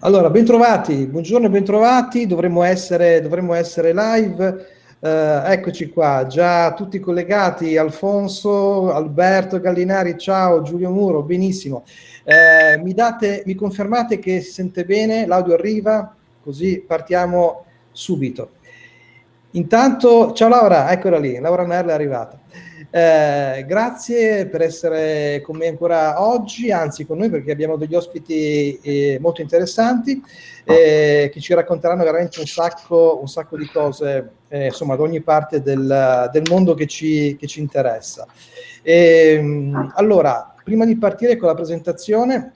Allora, bentrovati, buongiorno e bentrovati, dovremmo essere, dovremmo essere live. Eh, eccoci qua, già tutti collegati, Alfonso, Alberto Gallinari, ciao, Giulio Muro, benissimo. Eh, mi, date, mi confermate che si sente bene, l'audio arriva, così partiamo subito. Intanto, ciao Laura, eccola lì, Laura Merle è arrivata. Eh, grazie per essere con me ancora oggi, anzi con noi perché abbiamo degli ospiti eh, molto interessanti eh, che ci racconteranno veramente un sacco, un sacco di cose, eh, insomma, da ogni parte del, del mondo che ci, che ci interessa. E, ehm, allora, prima di partire con la presentazione,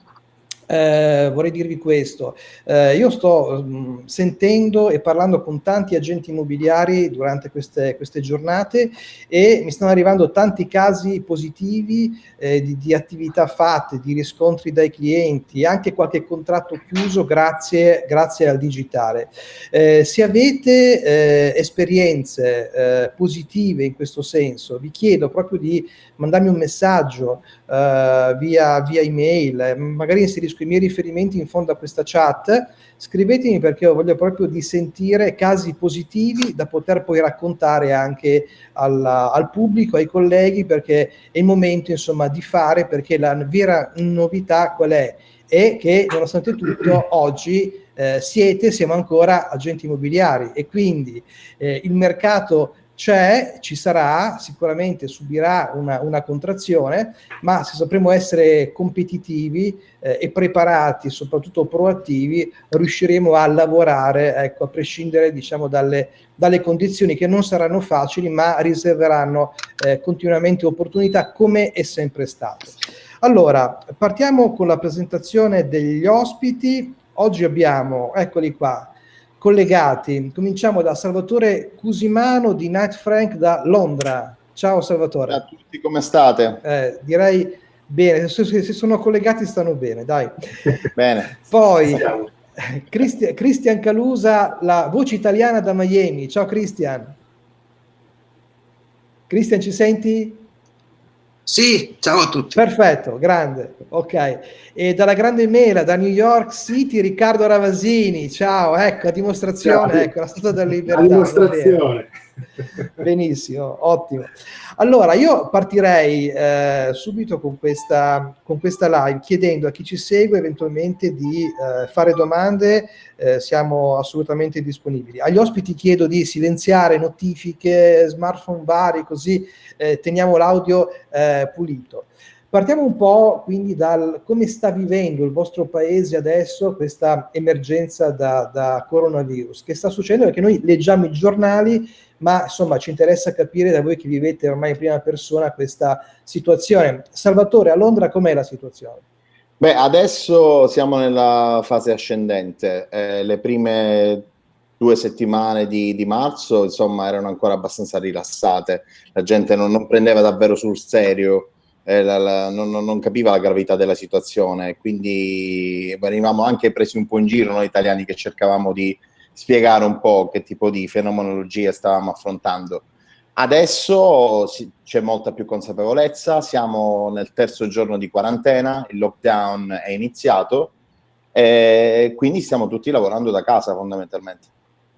eh, vorrei dirvi questo. Eh, io sto mh, mm, sentendo e parlando con tanti agenti immobiliari durante queste, queste giornate e mi stanno arrivando tanti casi positivi eh, di, di, attività fatte, di riscontri dai clienti, anche qualche contratto chiuso grazie, grazie al digitale. Eh, se avete eh, esperienze positive in questo senso, vi chiedo proprio di mandarmi un messaggio via, via email, magari inserisco i miei riferimenti in fondo a questa chat, scrivetemi perché io voglio proprio di sentire casi positivi da poter poi raccontare anche alla, al pubblico, ai colleghi, perché è il momento insomma di fare, perché la vera novità qual è? È che nonostante tutto oggi eh, siete, siamo ancora agenti immobiliari e quindi eh, il mercato c'è, ci sarà, sicuramente subirà una, una, contrazione, ma se sapremo essere competitivi eh, e preparati, soprattutto proattivi, riusciremo a lavorare, ecco, a prescindere diciamo, dalle, dalle condizioni che non saranno facili, ma riserveranno eh, continuamente opportunità come è sempre stato. Allora, partiamo con la presentazione degli ospiti. Oggi abbiamo, eccoli qua, collegati. Cominciamo da Salvatore Cusimano di Night Frank da Londra. Ciao Salvatore. Ciao a tutti, come state? Eh, direi bene, se, se, sono collegati stanno bene, dai. Bene. Poi Cristian, Cristian Calusa, la voce italiana da Miami. Ciao Cristian. Cristian, ci senti? Sì, ciao a tutti. Perfetto, grande, ok. E dalla grande mela, da New York City, Riccardo Ravasini, ciao, ecco, a dimostrazione, ciao. ecco, la statua della libertà. A dimostrazione. Benissimo, ottimo. Allora, io partirei eh, subito con questa, con questa live chiedendo a chi ci segue eventualmente di eh, fare domande, eh, siamo assolutamente disponibili. Agli ospiti chiedo di silenziare notifiche, smartphone vari, così eh, teniamo l'audio eh, pulito. Partiamo un po' quindi dal come sta vivendo il vostro paese adesso questa emergenza da, da coronavirus. Che sta succedendo? Perché noi leggiamo i giornali, ma insomma ci interessa capire da voi che vivete ormai in prima persona questa situazione. Salvatore, a Londra com'è la situazione? Beh, adesso siamo nella fase ascendente. Eh, le prime due settimane di, di, marzo, insomma, erano ancora abbastanza rilassate. La gente non, non prendeva davvero sul serio eh, la, la, non, non, capiva la gravità della situazione, quindi venivamo anche presi un po' in giro noi italiani che cercavamo di spiegare un po' che tipo di fenomenologia stavamo affrontando. Adesso c'è molta più consapevolezza, siamo nel terzo giorno di quarantena, il lockdown è iniziato e quindi stiamo tutti lavorando da casa fondamentalmente.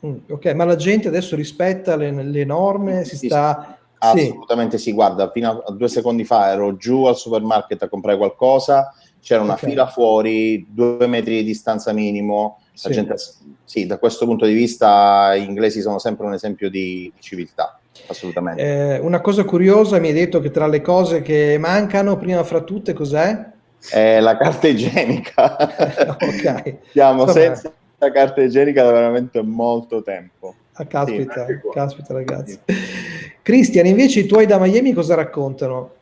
Mm, ok, ma la gente adesso rispetta le, le norme, si sta Assolutamente sì. sì, guarda, fino a due secondi fa ero giù al supermarket a comprare qualcosa, c'era una okay. fila fuori, due metri di distanza minimo, sì. Gente, sì, da questo punto di vista gli inglesi sono sempre un esempio di civiltà, assolutamente. Eh, una cosa curiosa, mi hai detto che tra le cose che mancano, prima fra tutte, cos'è? Eh, la carta igienica. ok. Siamo Insomma. senza carta igienica da veramente molto tempo. Ah, caspita, sì, caspita ragazzi. Cristian, invece i tuoi da Miami cosa raccontano?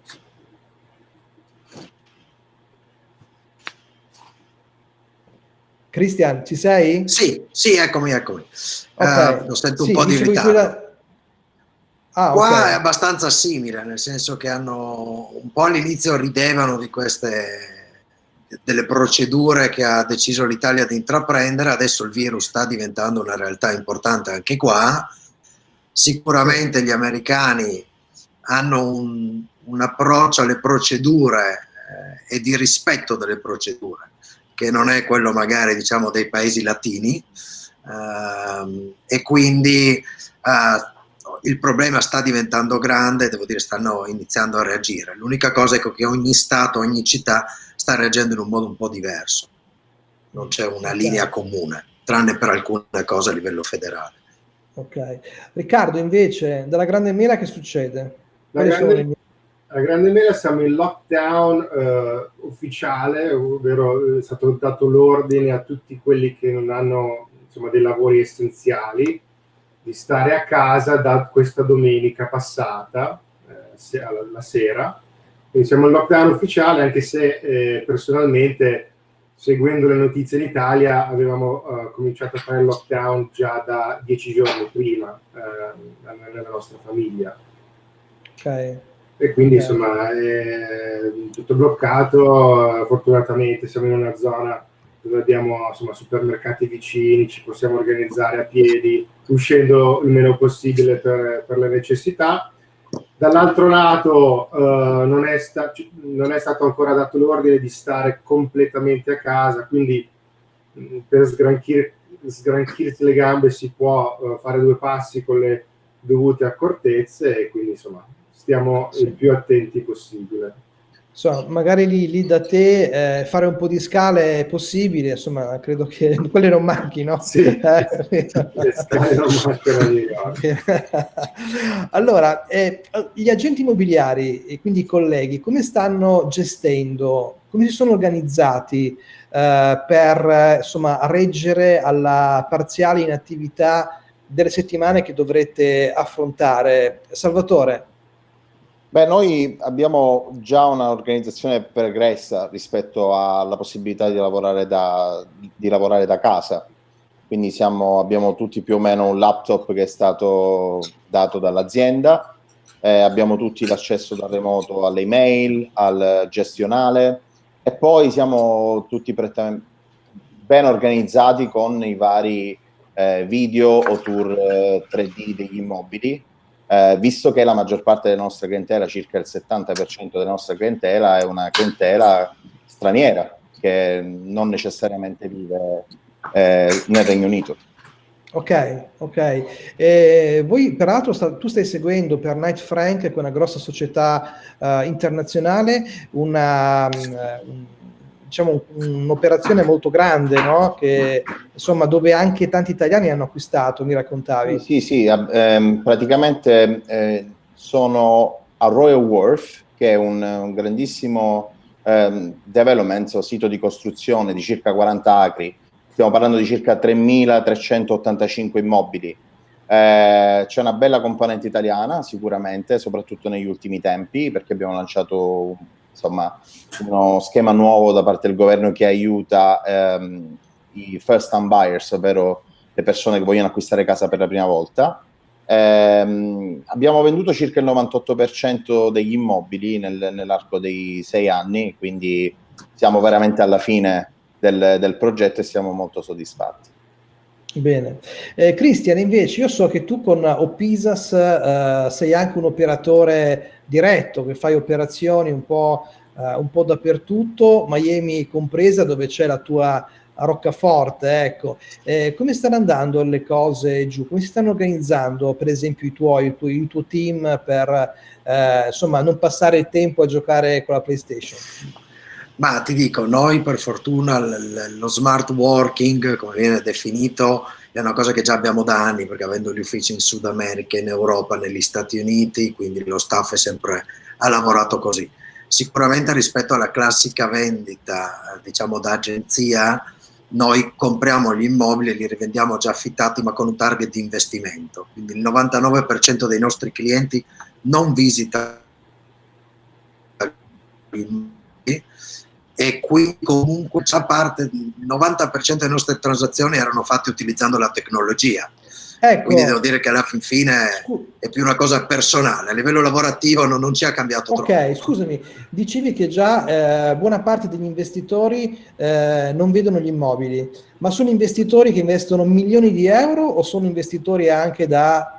Cristian, ci sei? Sì, sì, eccomi, eccomi. Okay. Uh, lo sento un sì, po' di ritardo. Da... Ah, Qua okay. è abbastanza simile, nel senso che hanno un po' all'inizio ridevano di queste delle procedure che ha deciso l'Italia di intraprendere, adesso il virus sta diventando una realtà importante anche qua, sicuramente gli americani hanno un, un approccio alle procedure eh, e di rispetto delle procedure, che non è quello magari diciamo dei paesi latini ehm, e quindi eh, il problema sta diventando grande, devo dire stanno iniziando a reagire. L'unica cosa è che ogni Stato, ogni città sta reagendo in un modo un po' diverso, non c'è una linea comune, tranne per alcune cose a livello federale. Ok. Riccardo invece, dalla Grande Mela che succede? La grande, la grande, Mela siamo in lockdown eh, ufficiale, ovvero è stato dato l'ordine a tutti quelli che non hanno insomma, dei lavori essenziali di stare a casa da questa domenica passata, eh, la sera. Quindi siamo in lockdown ufficiale, anche se eh, personalmente, seguendo le notizie in Italia, avevamo eh, cominciato a fare il lockdown già da dieci giorni prima eh, nella nostra famiglia. Okay. E quindi okay. insomma è tutto bloccato, fortunatamente siamo in una zona dove abbiamo insomma, supermercati vicini, ci possiamo organizzare a piedi, uscendo il meno possibile per, per le necessità. Dall'altro lato eh, non, è non, è stato ancora dato l'ordine di stare completamente a casa, quindi mh, per sgranchir sgranchirsi le gambe si può uh, fare due passi con le dovute accortezze e quindi insomma stiamo sì. il più attenti possibile insomma, magari lì, lì da te eh, fare un po' di scale è possibile, insomma, credo che quelle non manchino. Sì, eh, le scale non mancano di Allora, eh, gli agenti immobiliari e quindi i colleghi, come stanno gestendo, come si sono organizzati eh, per insomma, reggere alla parziale inattività delle settimane che dovrete affrontare? Salvatore, Beh, noi abbiamo già un'organizzazione pregressa rispetto alla possibilità di lavorare da, di lavorare da casa. Quindi siamo, abbiamo tutti più o meno un laptop che è stato dato dall'azienda, eh, abbiamo tutti l'accesso da remoto alle email, al gestionale. E poi siamo tutti ben organizzati con i vari eh, video o tour eh, 3D degli immobili eh, visto che la maggior parte della nostra clientela, circa il 70% della nostra clientela, è una clientela straniera che non necessariamente vive eh, nel Regno Unito. Ok, ok. Eh, voi peraltro sta, tu stai seguendo per Knight Frank, che è una grossa società uh, internazionale, una, um, diciamo, un'operazione molto grande, no? che, insomma, dove anche tanti italiani hanno acquistato, mi raccontavi. Sì, sì, ehm, praticamente eh, sono a Royal Wharf, che è un, un grandissimo ehm, development, o sito di costruzione di circa 40 acri, stiamo parlando di circa 3.385 immobili. Eh, c'è una bella componente italiana sicuramente, soprattutto negli ultimi tempi, perché abbiamo lanciato insomma, uno schema nuovo da parte del governo che aiuta ehm, i first time buyers, ovvero le persone che vogliono acquistare casa per la prima volta. Eh, abbiamo venduto circa il 98% degli immobili nel, nell'arco dei sei anni, quindi siamo veramente alla fine del, del progetto e siamo molto soddisfatti. Bene. Eh, Cristian, invece, io so che tu con Opisas eh, sei anche un operatore diretto, che fai operazioni un po', eh, un po dappertutto, Miami compresa, dove c'è la tua roccaforte. Ecco. Eh, come stanno andando le cose giù? Come si stanno organizzando, per esempio, i tuoi, il tuo, il tuo team per eh, insomma, non passare il tempo a giocare con la PlayStation? Ma ti dico, noi per fortuna lo smart working, come viene definito, è una cosa che già abbiamo da anni, perché avendo gli uffici in Sud America, in Europa, negli Stati Uniti, quindi lo staff è sempre, ha lavorato così. Sicuramente rispetto alla classica vendita, diciamo da agenzia, noi compriamo gli immobili e li rivendiamo già affittati ma con un target di investimento. Quindi il 99% dei nostri clienti non visita immobili e qui comunque già parte, il 90% delle nostre transazioni erano fatte utilizzando la tecnologia. Ecco. Quindi devo dire che alla fin fine è più una cosa personale, a livello lavorativo non, non ci ha cambiato okay, troppo. Ok, scusami, dicevi che già eh, buona parte degli investitori eh, non vedono gli immobili, ma sono investitori che investono milioni di euro o sono investitori anche da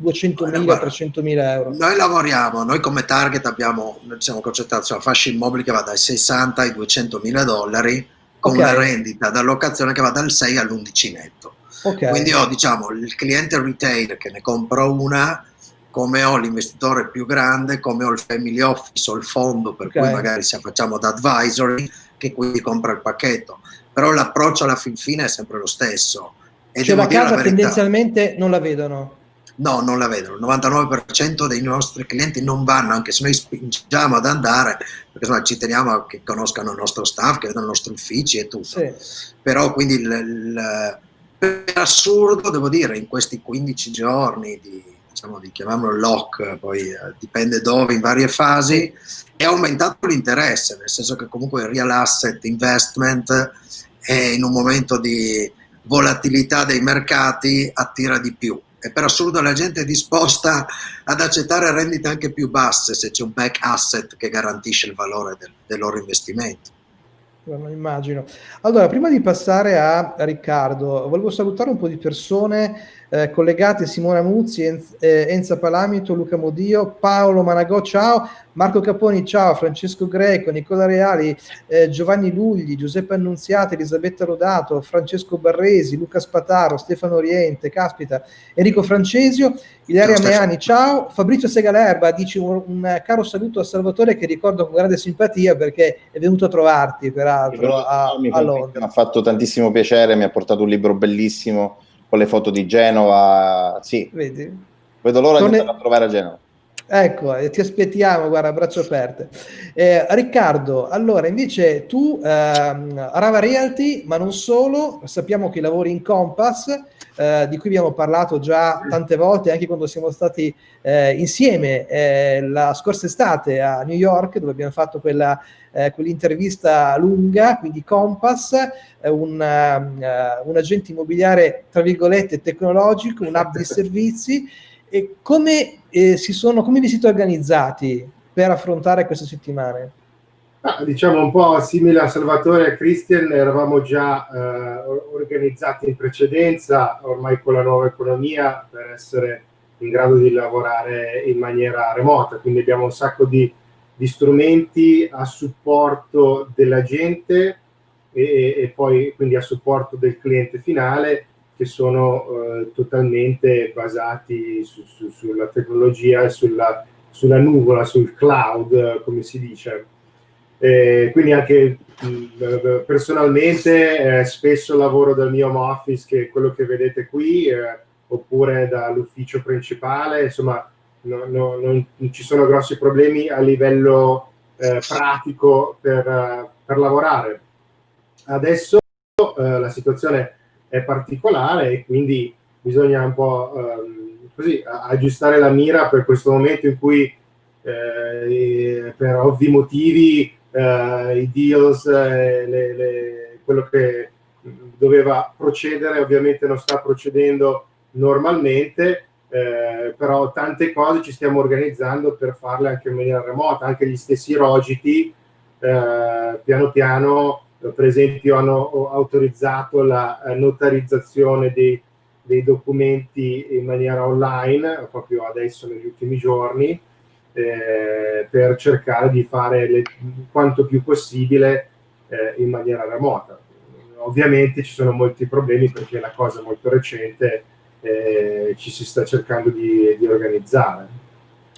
200.000, 300.000 euro? Noi lavoriamo, noi come target abbiamo, siamo concentrati sulla fascia immobili che va dai 60 ai 200.000 dollari con okay. una rendita d'allocazione che va dal 6 all'11 netto. Okay. Quindi ho diciamo il cliente retail che ne compro una, come ho l'investitore più grande, come ho il family office o il fondo per okay. cui magari se facciamo da advisory che quindi compra il pacchetto. Però l'approccio alla fin fine è sempre lo stesso. E cioè la casa tendenzialmente non la vedono? No, non la vedono. Il 99% dei nostri clienti non vanno, anche se noi spingiamo ad andare, perché insomma, ci teniamo che conoscano il nostro staff, che vedano i nostri uffici e tutto. Sì. Però quindi il, il, per assurdo, devo dire, in questi 15 giorni di, diciamo, di chiamiamolo lock, poi eh, dipende dove, in varie fasi, è aumentato l'interesse, nel senso che comunque il real asset investment è in un momento di volatilità dei mercati attira di più e per assurdo la gente è disposta ad accettare rendite anche più basse se c'è un back asset che garantisce il valore del, del loro investimento. Non immagino. Allora, prima di passare a Riccardo, volevo salutare un po' di persone eh, collegate, Simona Muzzi, Enz, eh, Enza Palamito, Luca Modio, Paolo Managò, ciao, Marco Caponi, ciao, Francesco Greco, Nicola Reali, eh, Giovanni Lugli, Giuseppe Annunziata, Elisabetta Rodato, Francesco Barresi, Luca Spataro, Stefano Oriente, caspita, Enrico Francesio, Ilaria ciao, Meani, ciao, Fabrizio Segalerba, dici un, un, caro saluto a Salvatore che ricordo con grande simpatia perché è venuto a trovarti peraltro a, a Londra. Mi ha fatto tantissimo piacere, mi ha portato un libro bellissimo con le foto di Genova, sì. Vedi? Vedo l'ora Torne... di andare a trovare a Genova. Ecco, eh, ti aspettiamo, guarda, braccio aperte. Eh, Riccardo, allora invece tu, ehm, Rava Realty, ma non solo, sappiamo che lavori in Compass, eh, di cui abbiamo parlato già tante volte, anche quando siamo stati eh, insieme eh, la scorsa estate a New York, dove abbiamo fatto quella, eh, quell'intervista lunga, quindi Compass, un, un agente immobiliare, tra virgolette, tecnologico, un hub di servizi, e come, eh, sono, come vi siete organizzati per affrontare queste settimane? Ah, diciamo un po' simile a Salvatore e a Christian, eravamo già eh, organizzati in precedenza, ormai con la nuova economia, per essere in grado di lavorare in maniera remota, quindi abbiamo un sacco di, di strumenti a supporto della gente e, e, poi quindi a supporto del cliente finale che sono eh, totalmente basati su, su, sulla tecnologia e sulla, sulla, nuvola, sul cloud, come si dice. Eh, quindi anche mh, personalmente eh, spesso lavoro dal mio home office, che è quello che vedete qui, eh, oppure dall'ufficio principale, insomma no, no, non, non, ci sono grossi problemi a livello eh, pratico per, per, lavorare. Adesso eh, la situazione è particolare e quindi bisogna un po' ehm, così aggiustare la mira per questo momento in cui eh, per ovvi motivi eh, i deals, eh, le, le, quello che doveva procedere ovviamente non sta procedendo normalmente, eh, però tante cose ci stiamo organizzando per farle anche in maniera remota, anche gli stessi rogiti eh, piano piano per esempio hanno autorizzato la eh, notarizzazione dei, dei, documenti in maniera online, proprio adesso negli ultimi giorni, eh, per cercare di fare le, quanto più possibile eh, in maniera remota. Ovviamente ci sono molti problemi perché la cosa è molto recente eh, ci si sta cercando di, di organizzare.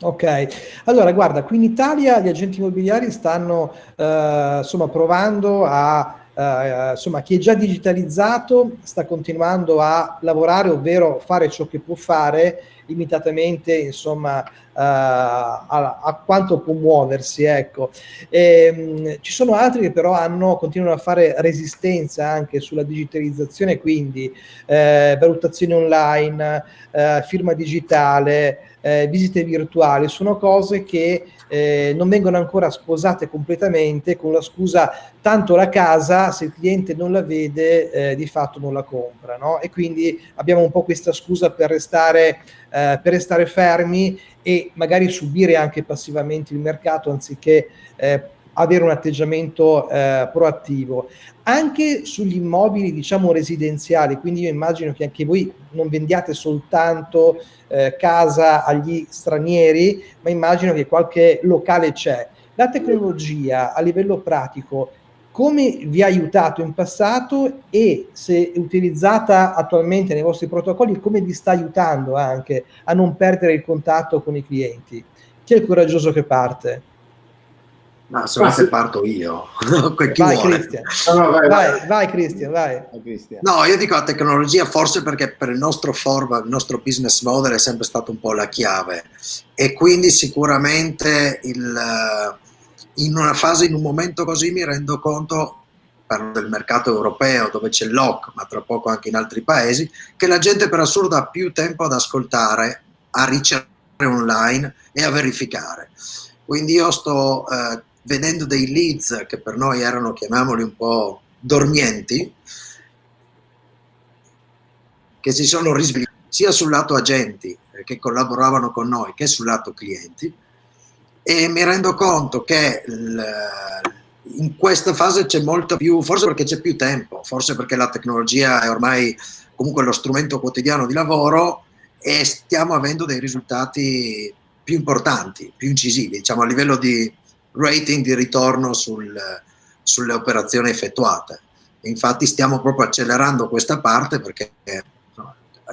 Ok, allora guarda, qui in Italia gli agenti immobiliari stanno eh, insomma provando a, eh, insomma chi è già digitalizzato sta continuando a lavorare, ovvero fare ciò che può fare limitatamente insomma Uh, a, a, quanto può muoversi ecco. E, um, ci sono altri che però hanno continuano a fare resistenza anche sulla digitalizzazione quindi eh, valutazione online eh, firma digitale eh, visite virtuali sono cose che eh, non vengono ancora sposate completamente con la scusa tanto la casa se il cliente non la vede eh, di fatto non la compra no? e quindi abbiamo un po' questa scusa per restare, eh, per restare fermi e magari subire anche passivamente il mercato anziché eh, avere un atteggiamento eh, proattivo. Anche sugli immobili, diciamo, residenziali, quindi io immagino che anche voi non vendiate soltanto eh, casa agli stranieri, ma immagino che qualche locale c'è. La tecnologia a livello pratico come vi ha aiutato in passato e se utilizzata attualmente nei vostri protocolli, come vi sta aiutando anche a non perdere il contatto con i clienti? Chi è il coraggioso che parte? Ma se volete parto io. vai, Cristian. No, no, vai, vai, vai, Cristian, vai. No, io dico la tecnologia forse perché per il nostro format, il nostro business model è sempre stato un po' la chiave e quindi sicuramente il in una fase, in un momento così mi rendo conto, parlo del mercato europeo dove c'è l'OC, ma tra poco anche in altri paesi, che la gente per assurdo ha più tempo ad ascoltare, a ricercare online e a verificare. Quindi io sto eh, vedendo dei leads che per noi erano, chiamiamoli un po' dormienti, che si sono risvegliati sia sul lato agenti eh, che collaboravano con noi che sul lato clienti. E mi rendo conto che in questa fase c'è molto più, forse perché c'è più tempo, forse perché la tecnologia è ormai comunque lo strumento quotidiano di lavoro e stiamo avendo dei risultati più importanti, più incisivi, diciamo a livello di rating di ritorno sul, sulle operazioni effettuate. Infatti stiamo proprio accelerando questa parte perché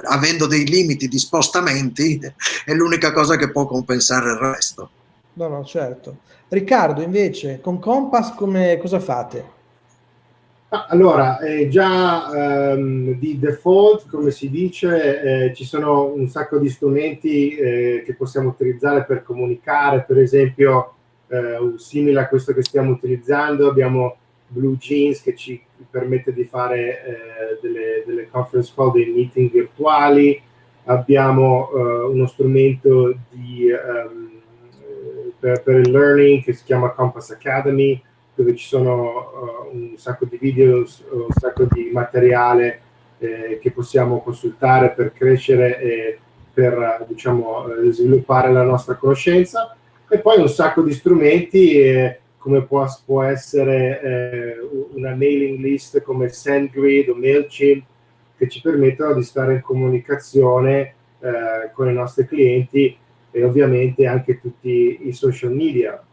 avendo dei limiti di spostamenti è l'unica cosa che può compensare il resto. No, no, certo. Riccardo, invece, con Compass come, cosa fate? Allora, eh, già ehm, di default, come si dice, eh, ci sono un sacco di strumenti eh, che possiamo utilizzare per comunicare, per esempio, eh, simile a questo che stiamo utilizzando, abbiamo Blue Jeans che ci permette di fare eh, delle, delle, conference call, dei meeting virtuali, abbiamo eh, uno strumento di... Um, per, per, il learning che si chiama Compass Academy, dove ci sono uh, un sacco di video, un sacco di materiale eh, che possiamo consultare per crescere e per diciamo, eh, sviluppare la nostra conoscenza. E poi un sacco di strumenti eh, come può, può essere eh, una mailing list come SendGrid o MailChimp che ci permettono di stare in comunicazione eh, con i nostri clienti e ovviamente anche tutti i social media.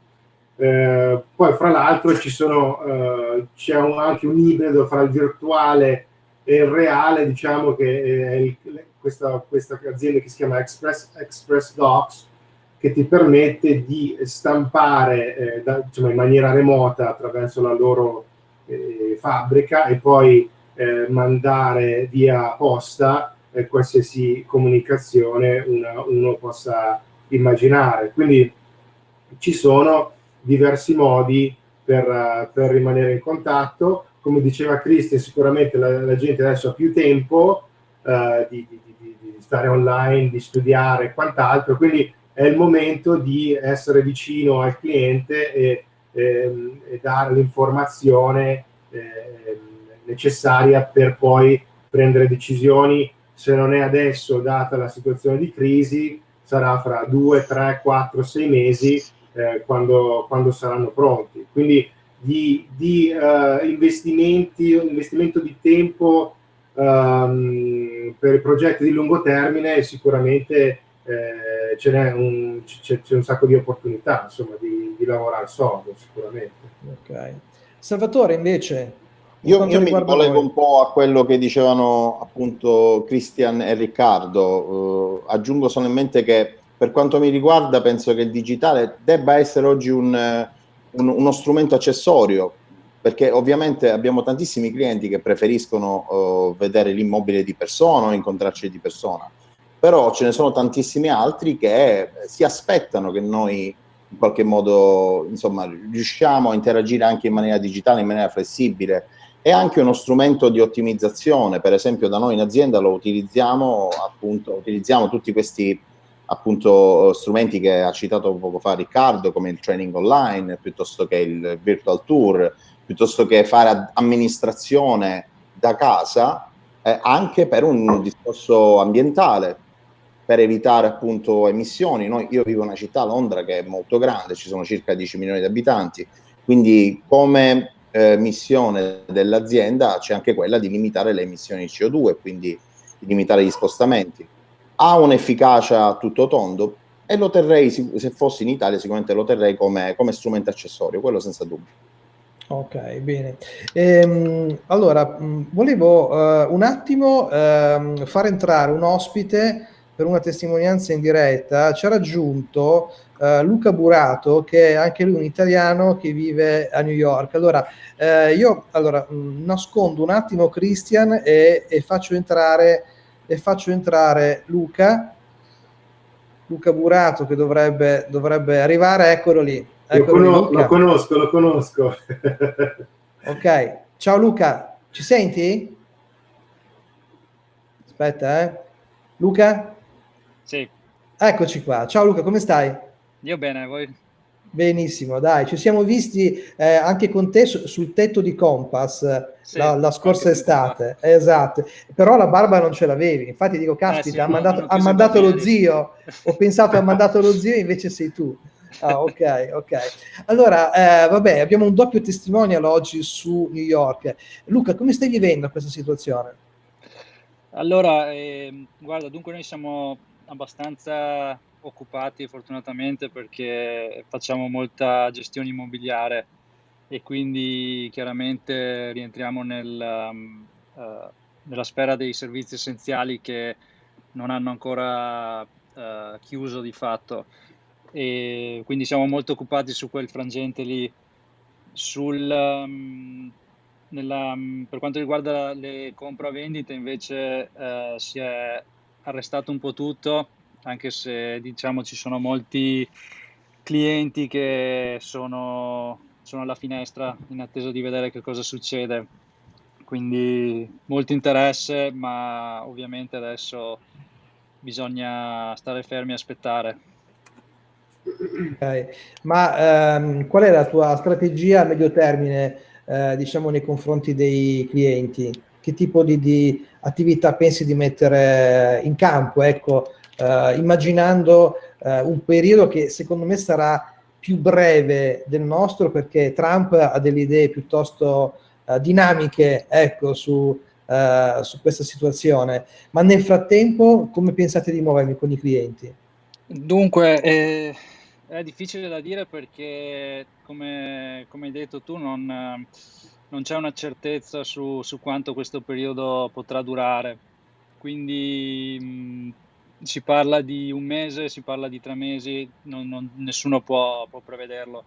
Eh, poi fra l'altro eh, c'è anche un ibrido fra il virtuale e il reale, diciamo che è il, questa, questa, azienda che si chiama Express, Express Docs, che ti permette di stampare eh, da, diciamo, in maniera remota attraverso la loro eh, fabbrica e poi eh, mandare via posta eh, qualsiasi comunicazione una, uno possa immaginare. Quindi ci sono diversi modi per, per rimanere in contatto. Come diceva Cristian, sicuramente la, la, gente adesso ha più tempo uh, di, di, di, di, stare online, di studiare e quant'altro, quindi è il momento di essere vicino al cliente e, ehm, e dare l'informazione eh, necessaria per poi prendere decisioni, se non è adesso, data la situazione di crisi, sarà fra due, tre, quattro, sei mesi eh, quando, quando, saranno pronti. Quindi di, di uh, investimenti, investimento di tempo um, per progetti di lungo termine sicuramente eh, ce n'è un, c'è, un, sacco di opportunità insomma, di, di lavorare sodo sicuramente. Okay. Salvatore invece io, io mi collego un po' a quello che dicevano appunto Cristian e Riccardo. Uh, aggiungo solamente che per quanto mi riguarda penso che il digitale debba essere oggi un, un, uno strumento accessorio perché ovviamente abbiamo tantissimi clienti che preferiscono uh, vedere l'immobile di persona o incontrarci di persona, però ce ne sono tantissimi altri che si aspettano che noi in qualche modo insomma riusciamo a interagire anche in maniera digitale, in maniera flessibile. È anche uno strumento di ottimizzazione, per esempio da noi in azienda lo utilizziamo, appunto, utilizziamo tutti questi appunto strumenti che ha citato poco fa Riccardo, come il training online, piuttosto che il virtual tour, piuttosto che fare amministrazione da casa, eh, anche per un discorso ambientale, per evitare appunto emissioni. Noi, io vivo in una città, Londra, che è molto grande, ci sono circa 10 milioni di abitanti, Quindi come eh, missione dell'azienda c'è anche quella di limitare le emissioni di CO2, quindi di limitare gli spostamenti. Ha un'efficacia a tutto tondo e lo terrei, se fossi in Italia, sicuramente lo terrei come, come strumento accessorio, quello senza dubbio. Ok, bene. Ehm, allora, volevo uh, un attimo uh, far entrare un ospite per una testimonianza in diretta. Ci ha raggiunto uh, Luca Burato, che è anche lui un italiano che vive a New York. Allora, eh, io allora, mh, nascondo un attimo Christian e, e, faccio entrare, e faccio entrare Luca. Luca Burato che dovrebbe, dovrebbe arrivare, eccolo lì. Eccolo lo, lo conosco, lo conosco. ok, ciao Luca, ci senti? Aspetta, eh. Luca? Sì. Eccoci qua. Ciao Luca, come stai? Io bene, voi? Benissimo, dai, ci siamo visti eh, anche con te su, sul tetto di Compass sì, la, la, scorsa estate, esatto, però la barba non ce l'avevi, infatti dico, caspita, eh sì, ha mandato, ha mandato lo zio, ho pensato ha mandato lo zio, invece sei tu. Ah, ok, ok. Allora, eh, vabbè, abbiamo un doppio testimonial oggi su New York. Luca, come stai vivendo questa situazione? Allora, eh, guarda, dunque noi siamo abbastanza occupati fortunatamente perché facciamo molta gestione immobiliare e quindi chiaramente rientriamo nel, um, uh, nella sfera dei servizi essenziali che non hanno ancora uh, chiuso di fatto e quindi siamo molto occupati su quel frangente lì. Sul, um, nella, per quanto riguarda le compravendite invece uh, si è arrestato un po' tutto, anche se diciamo ci sono molti clienti che sono, sono alla finestra in attesa di vedere che cosa succede. Quindi molto interesse, ma ovviamente adesso bisogna stare fermi e aspettare. Okay. Ma ehm, qual è la tua strategia a medio termine, eh, diciamo, nei confronti dei clienti? Che tipo di, di attività pensi di mettere in campo? Ecco, eh, immaginando eh, un periodo che secondo me sarà più breve del nostro perché Trump ha delle idee piuttosto eh, dinamiche ecco, su, eh, su questa situazione. Ma nel frattempo come pensate di muovervi con i clienti? Dunque, eh, è difficile da dire perché, come, come hai detto tu, non, non c'è una certezza su, su, quanto questo periodo potrà durare. Quindi mh, si parla di un mese, si parla di tre mesi, non, non, nessuno può, può prevederlo.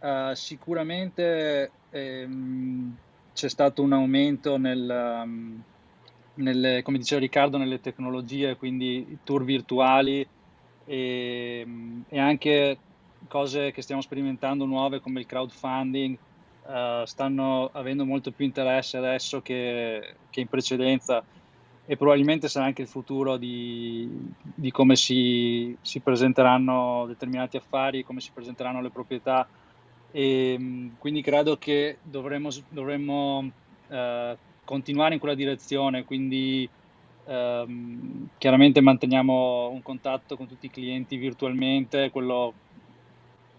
Uh, sicuramente ehm, c'è stato un aumento nel, um, nelle, come diceva Riccardo, nelle tecnologie, quindi tour virtuali, e, ehm, e anche cose che stiamo sperimentando nuove come il crowdfunding uh, stanno avendo molto più interesse adesso che, che, in precedenza e probabilmente sarà anche il futuro di, di come si, si, presenteranno determinati affari, come si presenteranno le proprietà. E ehm, quindi credo che dovremmo, dovremmo uh, continuare in quella direzione, quindi Um, chiaramente manteniamo un contatto con tutti i clienti virtualmente, quello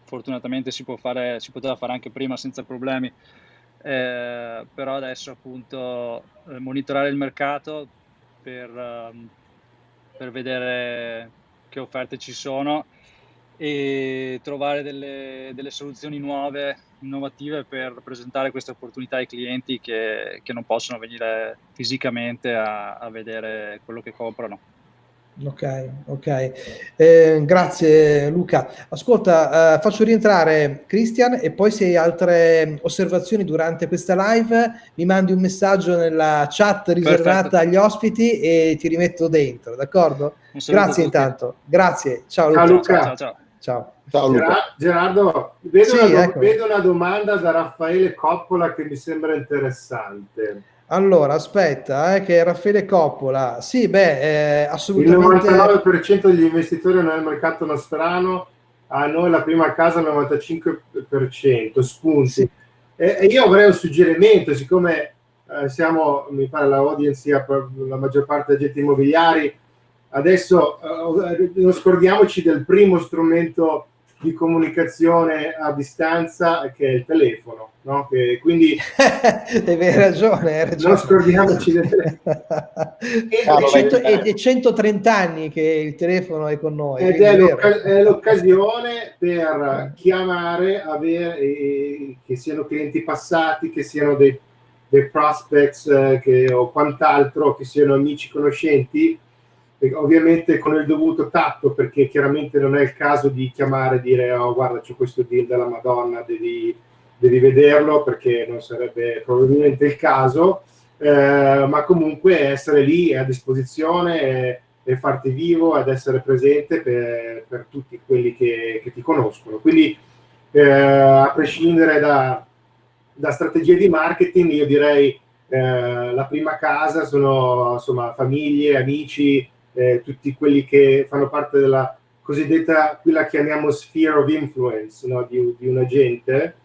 fortunatamente si, fare, si poteva fare anche prima senza problemi, eh, però adesso appunto eh, monitorare il mercato per, um, per vedere che offerte ci sono e trovare delle, delle soluzioni nuove innovative per presentare queste opportunità ai clienti che, che non possono venire fisicamente a, a, vedere quello che comprano. Ok, ok. Eh, grazie Luca. Ascolta, eh, faccio rientrare Christian e poi se hai altre osservazioni durante questa live mi mandi un messaggio nella chat riservata Perfetto. agli ospiti e ti rimetto dentro, d'accordo? Grazie intanto. Grazie. Ciao Luca. Ciao Luca. Ciao, ciao. ciao. Ciao, Gerardo, vedo, sì, una, ecco. vedo, una, domanda da Raffaele Coppola che mi sembra interessante. Allora, aspetta, eh, che Raffaele Coppola, sì, beh, eh, assolutamente... Il 99% degli investitori nel mercato nostrano, a noi la prima casa il 95%, spunti. Sì. E, e, io avrei un suggerimento, siccome eh, siamo, mi pare, la audience, la maggior parte degli agenti immobiliari, adesso eh, non scordiamoci del primo strumento di comunicazione a distanza che è il telefono. No? Che, quindi hai ragione, hai ragione. Non scordiamoci del telefono. e, e, 130 anni che il telefono è con noi. Ed è, è, l'occasione per chiamare, avere, eh, che siano clienti passati, che siano dei, dei prospects eh, che, o quant'altro, che siano amici conoscenti, ovviamente con il dovuto tatto perché chiaramente non è il caso di chiamare e dire oh guarda c'è questo deal della Madonna devi, devi vederlo perché non sarebbe probabilmente il caso. Eh, ma comunque essere lì a disposizione e, e farti vivo ed essere presente per, per tutti quelli che, che, ti conoscono. Quindi eh, a prescindere da, da strategie di marketing io direi eh, la prima casa sono insomma famiglie, amici eh, tutti quelli che fanno parte della cosiddetta, qui la chiamiamo sphere of influence no? di, di, un agente,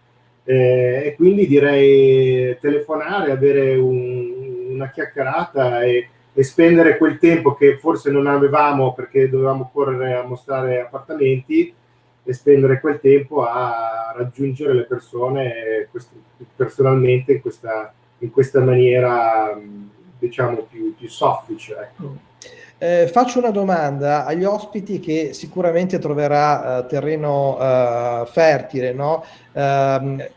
eh, e quindi direi telefonare, avere un, una chiacchierata e, e, spendere quel tempo che forse non avevamo perché dovevamo correre a mostrare appartamenti e spendere quel tempo a raggiungere le persone personalmente in questa, in questa maniera diciamo più, più soffice. Ecco. Eh, faccio una domanda agli ospiti che sicuramente troverà eh, terreno eh, fertile, no? Ehm,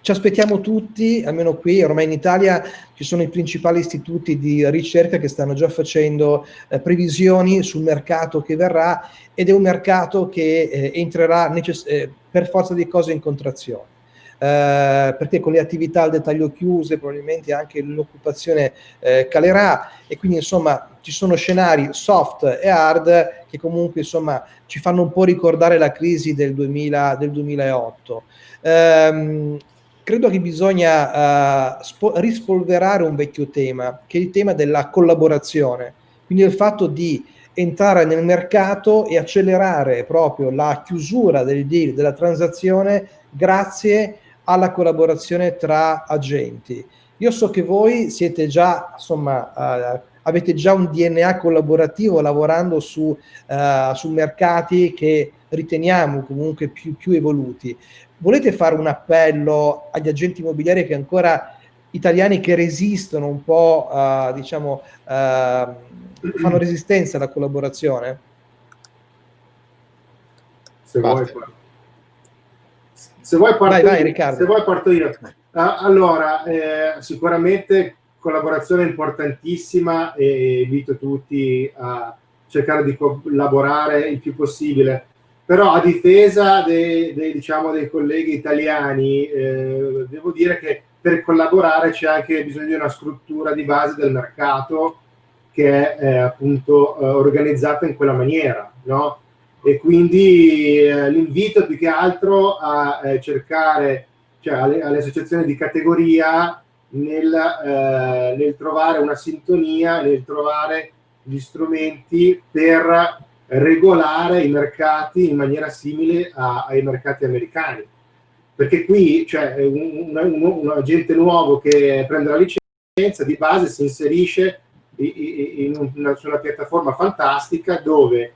ci aspettiamo tutti, almeno qui, ormai in Italia ci sono i principali istituti di ricerca che stanno già facendo eh, previsioni sul mercato che verrà ed è un mercato che eh, entrerà eh, per forza di cose in contrazione. Eh, perché con le attività al dettaglio chiuse probabilmente anche l'occupazione eh, calerà e quindi insomma ci sono scenari soft e hard che comunque insomma ci fanno un po' ricordare la crisi del, 2000, del 2008. Ehm, credo che bisogna uh, rispolverare un vecchio tema, che è il tema della collaborazione, quindi il fatto di entrare nel mercato e accelerare proprio la chiusura del deal, della transazione, grazie alla collaborazione tra agenti. Io so che voi siete già, insomma, uh, avete già un DNA collaborativo lavorando su, uh, su mercati che riteniamo comunque più, più, evoluti. Volete fare un appello agli agenti immobiliari che ancora italiani che resistono un po', uh, diciamo, fanno resistenza alla collaborazione? Se vuoi, se vuoi parto, vai, vai, se vuoi parto io. Uh, allora, eh, sicuramente collaborazione importantissima e invito tutti a cercare di collaborare il più possibile. Però a difesa dei, dei, diciamo, dei colleghi italiani, eh, devo dire che per collaborare c'è anche bisogno di una struttura di base del mercato che è eh, appunto eh, organizzata in quella maniera, no? E quindi eh, l'invito più che altro a eh, cercare, cioè alle, alle, associazioni di categoria nel, eh, nel, trovare una sintonia, nel trovare gli strumenti per regolare i mercati in maniera simile a, ai mercati americani. Perché qui cioè, un, un, un, agente nuovo che prende la licenza, di base si inserisce in, in una, su una piattaforma fantastica dove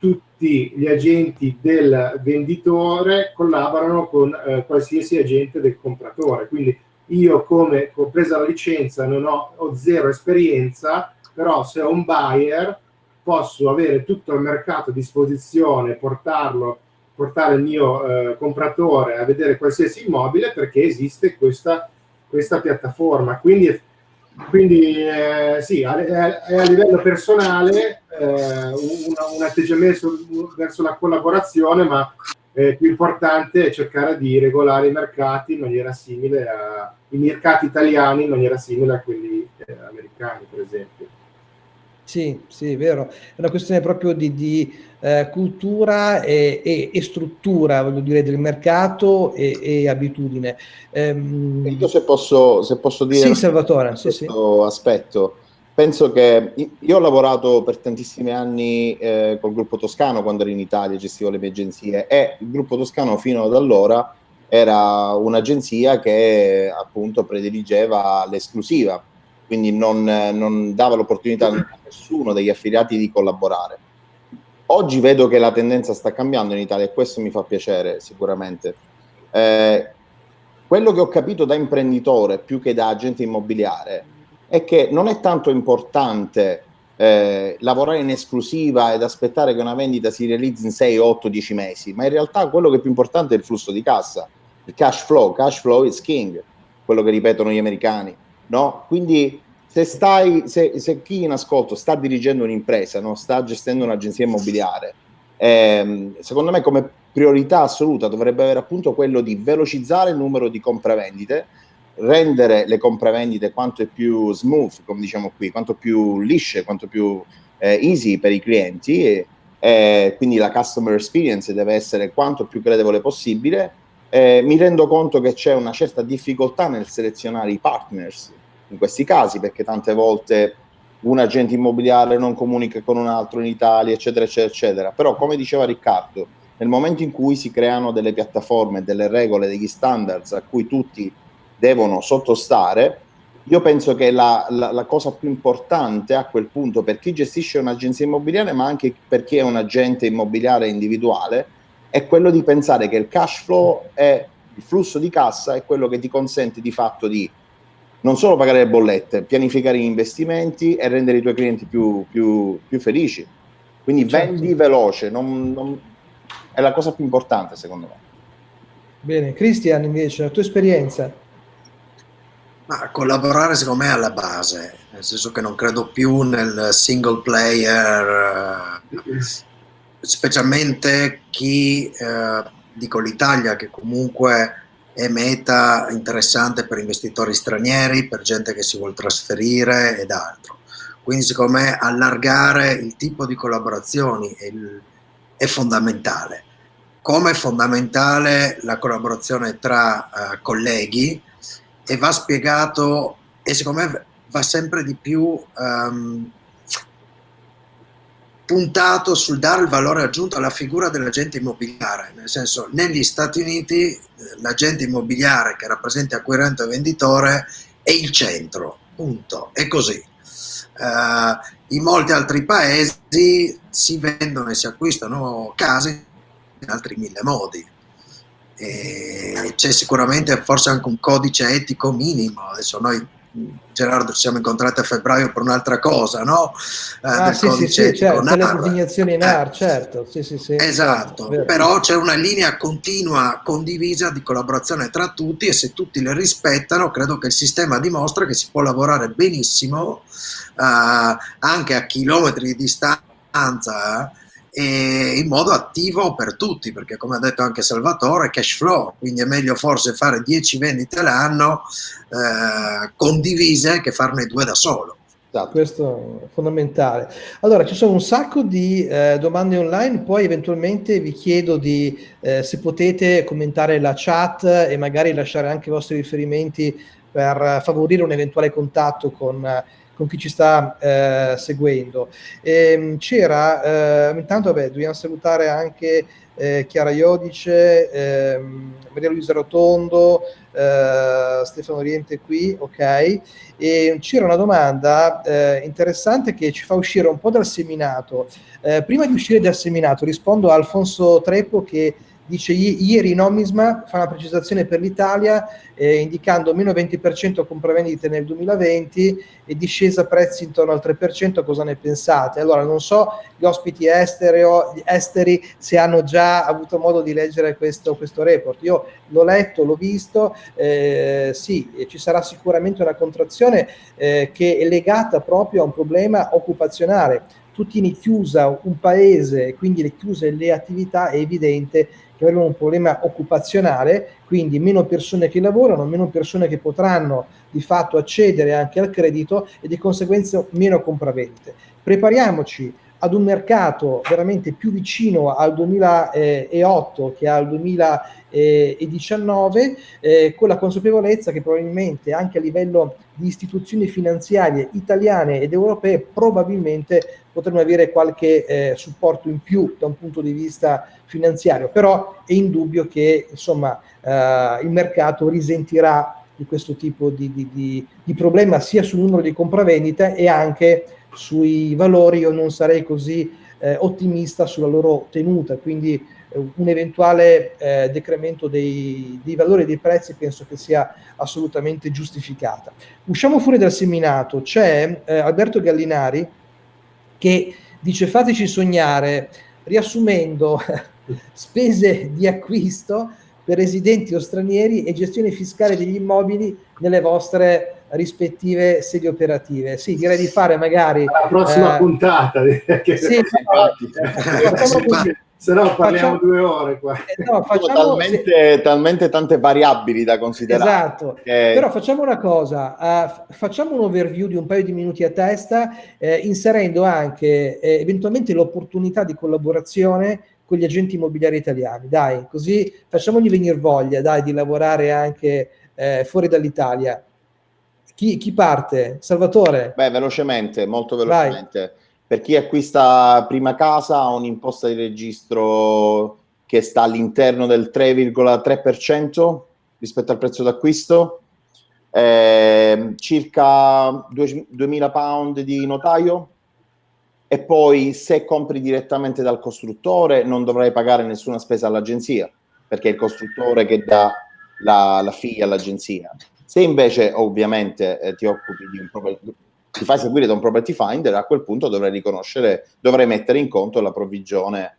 tutti gli agenti del venditore collaborano con eh, qualsiasi agente del compratore. Quindi io come ho preso la licenza non ho, ho, zero esperienza, però se ho un buyer posso avere tutto il mercato a disposizione, portarlo, portare il mio eh, compratore a vedere qualsiasi immobile perché esiste questa, questa piattaforma. Quindi quindi eh, sì, a, a, livello personale eh, un, un, atteggiamento verso la collaborazione, ma eh, più importante è cercare di regolare i mercati in maniera simile a, i mercati italiani in maniera simile a quelli eh, americani, per esempio. Sì, sì, è vero. È una questione proprio di, di eh, cultura e, e, e, struttura, voglio dire, del mercato e, e abitudine. Ehm... Io se posso, se posso dire sì, Salvatore, sì, sì. aspetto, penso che io ho lavorato per tantissimi anni eh, col gruppo Toscano quando ero in Italia, gestivo le mie agenzie e il gruppo Toscano fino ad allora era un'agenzia che appunto prediligeva l'esclusiva quindi non, non dava l'opportunità a nessuno degli affiliati di collaborare. oggi vedo che la tendenza sta cambiando in Italia e questo mi fa piacere sicuramente. Eh, quello che ho capito da imprenditore più che da agente immobiliare è che non è tanto importante eh, lavorare in esclusiva ed aspettare che una vendita si realizzi in 6, 8, 10 mesi, ma in realtà quello che è più importante è il flusso di cassa, il cash flow, cash flow is king, quello che ripetono gli americani, no? Quindi se, stai, se, se chi in ascolto sta dirigendo un'impresa, no? sta gestendo un'agenzia immobiliare, ehm, secondo me come priorità assoluta dovrebbe avere appunto quello di velocizzare il numero di compravendite, rendere le compravendite quanto più smooth, come diciamo qui, quanto più lisce, quanto più eh, easy per i clienti e, e, quindi la customer experience deve essere quanto più credevole possibile. Eh, mi rendo conto che c'è una certa difficoltà nel selezionare i partners in questi casi perché tante volte un agente immobiliare non comunica con un altro in Italia, eccetera, eccetera, eccetera. Però, come diceva Riccardo, nel momento in cui si creano delle piattaforme, delle regole, degli standards a cui tutti devono sottostare, io penso che la, la, la, cosa più importante a quel punto per chi gestisce un'agenzia immobiliare, ma anche per chi è un agente immobiliare individuale, è quello di pensare che il cash flow è il flusso di cassa è quello che ti consente di fatto di non solo pagare le bollette, pianificare gli investimenti e rendere i tuoi clienti più, più, più felici. Quindi certo. vendi veloce, non, non, è la cosa più importante secondo me. Bene, Cristian invece, la tua esperienza? Ma collaborare secondo me è alla base, nel senso che non credo più nel single player, eh, specialmente chi, eh, dico l'Italia, che comunque è meta interessante per investitori stranieri, per gente che si vuole trasferire ed altro. Quindi secondo me allargare il tipo di collaborazioni è, è fondamentale. Come è fondamentale la collaborazione tra uh, colleghi e va spiegato e secondo me va sempre di più um, puntato sul dare il valore aggiunto alla figura dell'agente immobiliare, nel senso negli Stati Uniti eh, l'agente immobiliare che rappresenta acquirente e venditore è il centro, punto, è così. Uh, in molti altri paesi si vendono e si acquistano case in altri mille modi. C'è sicuramente forse anche un codice etico minimo, adesso noi Gerardo ci siamo incontrati a febbraio per un'altra cosa, no? Eh, ah, sì, sì, sì, certo, per le designazioni NAR, eh, certo, sì, sì, sì. Esatto, certo, però c'è una linea continua, condivisa di collaborazione tra tutti e se tutti le rispettano, credo che il sistema dimostra che si può lavorare benissimo eh, anche a chilometri di distanza e in modo attivo per tutti, perché come ha detto anche Salvatore, cash flow, quindi è meglio forse fare 10 vendite l'anno eh, condivise che farne due da solo. Esatto. Questo è fondamentale. Allora, ci sono un sacco di eh, domande online, poi eventualmente vi chiedo di, eh, se potete commentare la chat e magari lasciare anche i vostri riferimenti per favorire un eventuale contatto con con chi ci sta eh, seguendo. Ehm, c'era, eh, intanto vabbè, dobbiamo salutare anche eh, Chiara Iodice, ehm, Maria Luisa Rotondo, eh, Stefano Oriente qui, ok? E c'era una domanda eh, interessante che ci fa uscire un po' dal seminato. Eh, prima di uscire dal seminato rispondo a Alfonso Treppo che dice ieri Nomisma fa una precisazione per l'Italia eh, indicando meno 20% compravendite nel 2020 e discesa prezzi intorno al 3%, cosa ne pensate? Allora non so gli ospiti estereo, esteri se hanno già avuto modo di leggere questo, questo report, io l'ho letto, l'ho visto, eh, sì, ci sarà sicuramente una contrazione eh, che è legata proprio a un problema occupazionale. Tu tieni chiusa un paese, quindi le chiuse le attività, è evidente che avremo un problema occupazionale, quindi meno persone che lavorano, meno persone che potranno di fatto accedere anche al credito e di conseguenza meno compravendite. Prepariamoci ad un mercato veramente più vicino al 2008 che al 2019, eh, con la consapevolezza che probabilmente anche a livello di istituzioni finanziarie italiane ed europee probabilmente potremmo avere qualche eh, supporto in più da un punto di vista finanziario, però è indubbio che insomma, eh, il mercato risentirà di questo tipo di, di, di, di problema sia sul numero di compravendite e anche sui valori io non sarei così eh, ottimista sulla loro tenuta, quindi eh, un eventuale eh, decremento dei, dei, valori dei prezzi penso che sia assolutamente giustificata. Usciamo fuori dal seminato, c'è eh, Alberto Gallinari che dice fateci sognare, riassumendo spese di acquisto per residenti o stranieri e gestione fiscale degli immobili nelle vostre rispettive sedi operative. Sì, direi di fare magari... La prossima eh, puntata. Che sì, se no parliamo facciamo, due ore qua. Eh, no, facciamo, talmente, se... talmente, tante variabili da considerare. Esatto, che... però facciamo una cosa, uh, facciamo un overview di un paio di minuti a testa, eh, inserendo anche eh, eventualmente l'opportunità di collaborazione con gli agenti immobiliari italiani. Dai, così facciamogli venire voglia, dai, di lavorare anche eh, fuori dall'Italia. Chi, chi, parte? Salvatore? Beh, velocemente, molto velocemente. Vai. Per chi acquista prima casa ha un'imposta di registro che sta all'interno del 3,3% rispetto al prezzo d'acquisto, eh, circa 2.000 pound di notaio, e poi se compri direttamente dal costruttore non dovrai pagare nessuna spesa all'agenzia perché è il costruttore che dà la, la fee all'agenzia. Se invece ovviamente eh, ti occupi di un property, ti fai seguire da un property finder, a quel punto dovrai riconoscere, dovrai mettere in conto la provvigione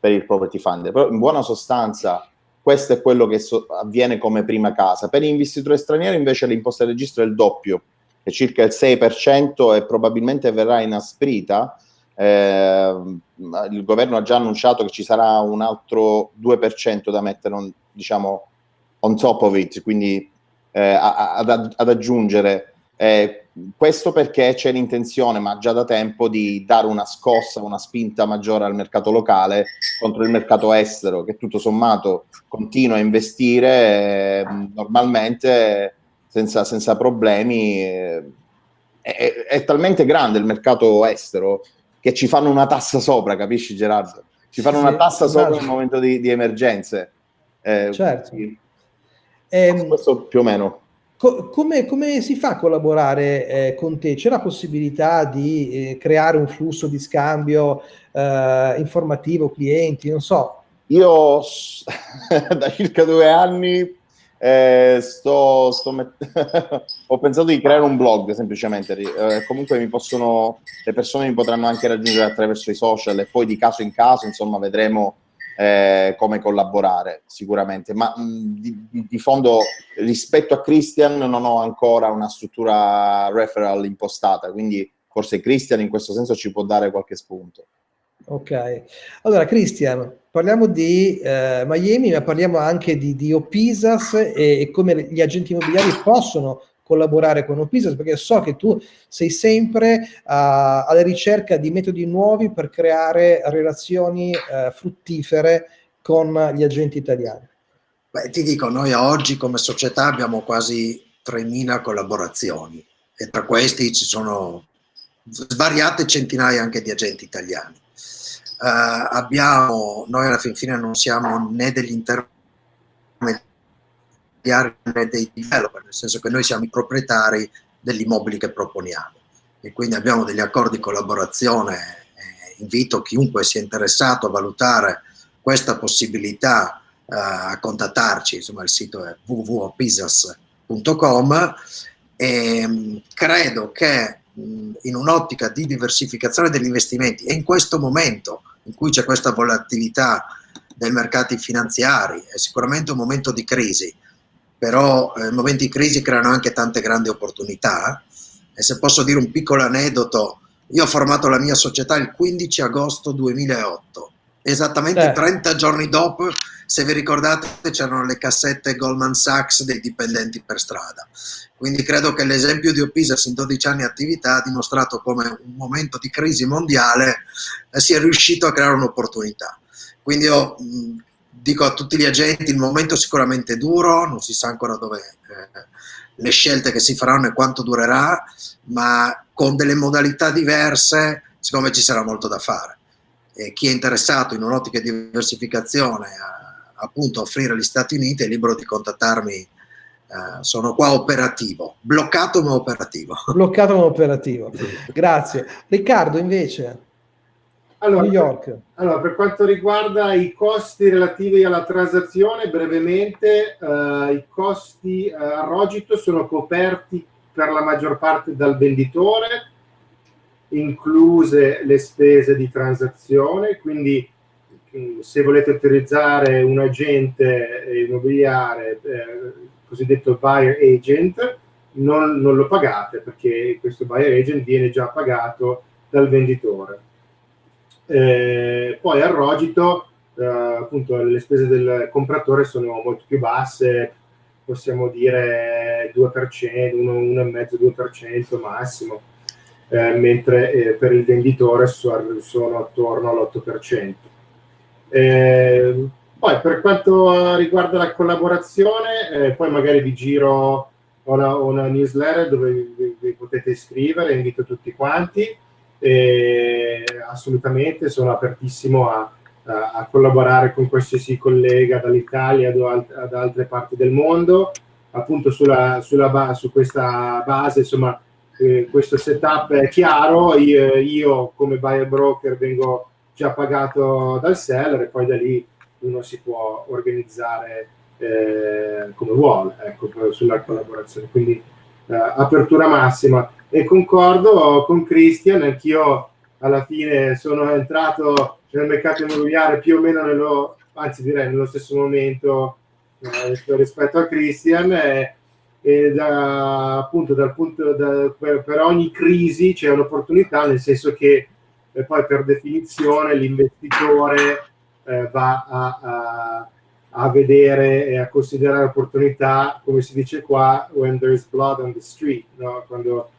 per il property finder. Però in buona sostanza questo è quello che so, avviene come prima casa. Per investitori stranieri invece l'imposta di registro è il doppio, è circa il 6% e probabilmente verrà inasprita. Eh, il governo ha già annunciato che ci sarà un altro 2% da mettere diciamo, on top of it, quindi eh, ad, ad, aggiungere. Eh, questo perché c'è l'intenzione, ma già da tempo, di dare una scossa, una spinta maggiore al mercato locale contro il mercato estero, che tutto sommato continua a investire eh, normalmente senza, senza problemi. Eh, è, è, talmente grande il mercato estero che ci fanno una tassa sopra, capisci Gerardo? Ci fanno sì, una tassa sopra nel momento di, di emergenze. Eh, certo. Sì. Eh, questo più o meno. Co come, come, si fa a collaborare eh, con te? C'è la possibilità di eh, creare un flusso di scambio eh, informativo clienti? Non so. Io da circa due anni eh, sto, sto ho pensato di creare un blog semplicemente, eh, comunque mi possono, le persone mi potranno anche raggiungere attraverso i social e poi di caso in caso, insomma, vedremo eh, come collaborare sicuramente, ma mh, di, di, fondo rispetto a Christian non ho ancora una struttura referral impostata, quindi forse Christian in questo senso ci può dare qualche spunto. Ok, allora Cristian, parliamo di eh, Miami, ma parliamo anche di, di Opisas e, e, come gli agenti immobiliari possono collaborare con Opisas, perché so che tu sei sempre uh, alla ricerca di metodi nuovi per creare relazioni uh, fruttifere con gli agenti italiani. Beh, ti dico, noi oggi come società abbiamo quasi 3.000 collaborazioni e tra questi ci sono svariate centinaia anche di agenti italiani eh, abbiamo, noi alla fin fine non siamo né degli intermediari né dei developer, nel senso che noi siamo i proprietari degli immobili che proponiamo e quindi abbiamo degli accordi di collaborazione. Eh, invito chiunque sia interessato a valutare questa possibilità eh, a contattarci, insomma il sito è www.pisas.com e mm, credo che mm, in un'ottica di diversificazione degli investimenti e in questo momento in cui c'è questa volatilità dei mercati finanziari, è sicuramente un momento di crisi, però eh, momenti di crisi creano anche tante grandi opportunità e se posso dire un piccolo aneddoto, io ho formato la mia società il 15 agosto 2008, esattamente eh. 30 giorni dopo, se vi ricordate c'erano le cassette Goldman Sachs dei dipendenti per strada. Quindi credo che l'esempio di Opisas in 12 anni di attività ha dimostrato come un momento di crisi mondiale eh, sia riuscito a creare un'opportunità. Quindi io mh, dico a tutti gli agenti, il momento è sicuramente duro, non si sa ancora dove eh, le scelte che si faranno e quanto durerà, ma con delle modalità diverse, secondo me ci sarà molto da fare. E chi è interessato in un'ottica di diversificazione a, appunto offrire agli Stati Uniti è libero di contattarmi Uh, sono qua operativo, bloccato ma operativo. Bloccato ma operativo, grazie. Riccardo invece? Allora, New York. Allora, per quanto riguarda i costi relativi alla transazione, brevemente, eh, i costi eh, a Rogito sono coperti per la maggior parte dal venditore, incluse le spese di transazione, quindi mm, se volete utilizzare un agente immobiliare, eh, cosiddetto buyer agent, non, non, lo pagate perché questo buyer agent viene già pagato dal venditore. Eh, poi al Rogito, eh, appunto, le spese del compratore sono molto più basse, possiamo dire 2%, 1,5-2% massimo, eh, mentre eh, per il venditore sono attorno all'8%. Eh, poi per quanto riguarda la collaborazione, eh, poi magari vi giro una, una newsletter dove vi, vi, potete iscrivere, invito tutti quanti e assolutamente sono apertissimo a, a, collaborare con qualsiasi collega dall'Italia ad, ad, altre parti del mondo, appunto sulla, sulla su questa base, insomma, eh, questo setup è chiaro, io, io come buyer broker vengo già pagato dal seller e poi da lì uno si può organizzare eh, come vuole ecco, sulla collaborazione. Quindi eh, apertura massima. E concordo con Christian, anch'io alla fine sono entrato nel mercato immobiliare più o meno nello, anzi direi nello stesso momento eh, rispetto a Christian e, e da, appunto dal punto da, per, per, ogni crisi c'è un'opportunità nel senso che eh, poi per definizione l'investitore eh, va a, a a vedere e a considerare opportunità, come si dice qua, when there is blood on the street, no? quando,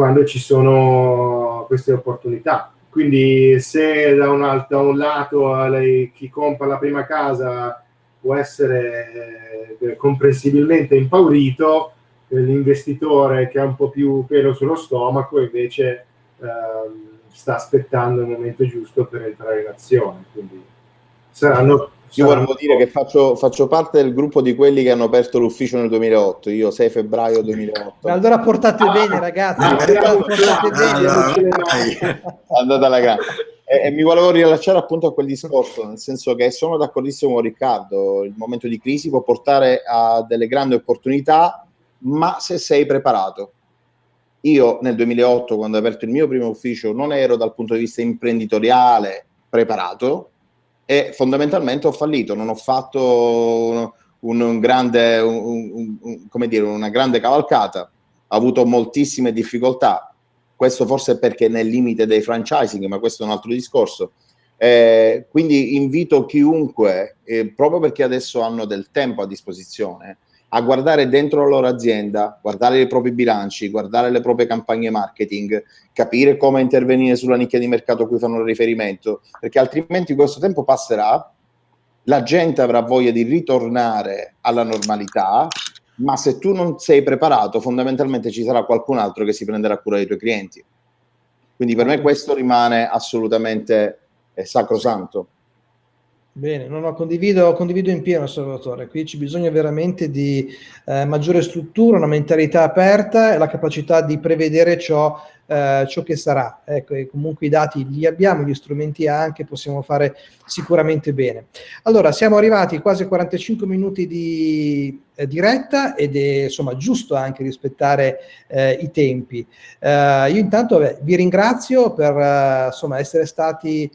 quando, ci sono queste opportunità. Quindi se da un, da un lato lei, chi compra la prima casa può essere eh, comprensibilmente impaurito, eh, l'investitore che ha un po' più pelo sullo stomaco invece eh, sta aspettando il momento giusto per entrare in azione. Quindi saranno io volevo dire che faccio, faccio, parte del gruppo di quelli che hanno aperto l'ufficio nel 2008, io 6 febbraio 2008. Allora portate ah, bene ragazzi, ah, portate bene. Andate alla grande. E, e, mi volevo rilasciare appunto a quel discorso, nel senso che sono d'accordissimo con Riccardo, il momento di crisi può portare a delle grandi opportunità, ma se sei preparato. Io nel 2008, quando ho aperto il mio primo ufficio, non ero dal punto di vista imprenditoriale preparato, e fondamentalmente ho fallito, non ho fatto un, un grande, un, un, dire, una grande cavalcata, ho avuto moltissime difficoltà, questo forse perché nel limite dei franchising, ma questo è un altro discorso. Eh, quindi invito chiunque, eh, proprio perché adesso hanno del tempo a disposizione, a guardare dentro la loro azienda, guardare i propri bilanci, guardare le proprie campagne marketing, capire come intervenire sulla nicchia di mercato a cui fanno riferimento, perché altrimenti questo tempo passerà, la gente avrà voglia di ritornare alla normalità, ma se tu non sei preparato, fondamentalmente ci sarà qualcun altro che si prenderà cura dei tuoi clienti. Quindi per me questo rimane assolutamente eh, sacrosanto. Bene, no, no, condivido, condivido in pieno Salvatore, qui ci bisogna veramente di eh, maggiore struttura, una mentalità aperta e la capacità di prevedere ciò eh, ciò che sarà. Ecco, comunque i dati li abbiamo, gli strumenti anche, possiamo fare sicuramente bene. Allora, siamo arrivati quasi a 45 minuti di eh, diretta ed è insomma giusto anche rispettare eh, i tempi. Eh, io intanto beh, vi ringrazio per eh, insomma, essere stati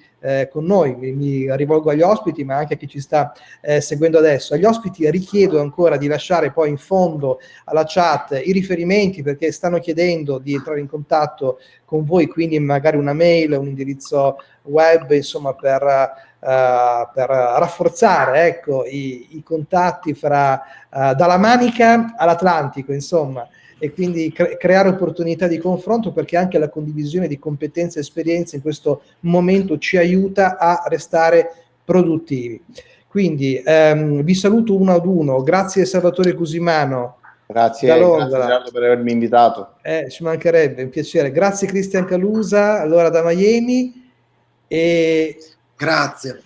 con noi, mi, rivolgo agli ospiti ma anche a chi ci sta eh, seguendo adesso. Agli ospiti richiedo ancora di lasciare poi in fondo alla chat i riferimenti perché stanno chiedendo di entrare in contatto con voi, quindi magari una mail, un indirizzo web, insomma per, uh, per rafforzare ecco, i, i contatti fra, uh, dalla Manica all'Atlantico, insomma e quindi cre creare opportunità di confronto perché anche la condivisione di competenze e esperienze in questo momento ci aiuta a restare produttivi. Quindi ehm, vi saluto uno ad uno, grazie Salvatore Cusimano. Grazie, grazie per avermi invitato. Eh, ci mancherebbe, un piacere. Grazie Cristian Calusa, allora da Miami. E... Grazie.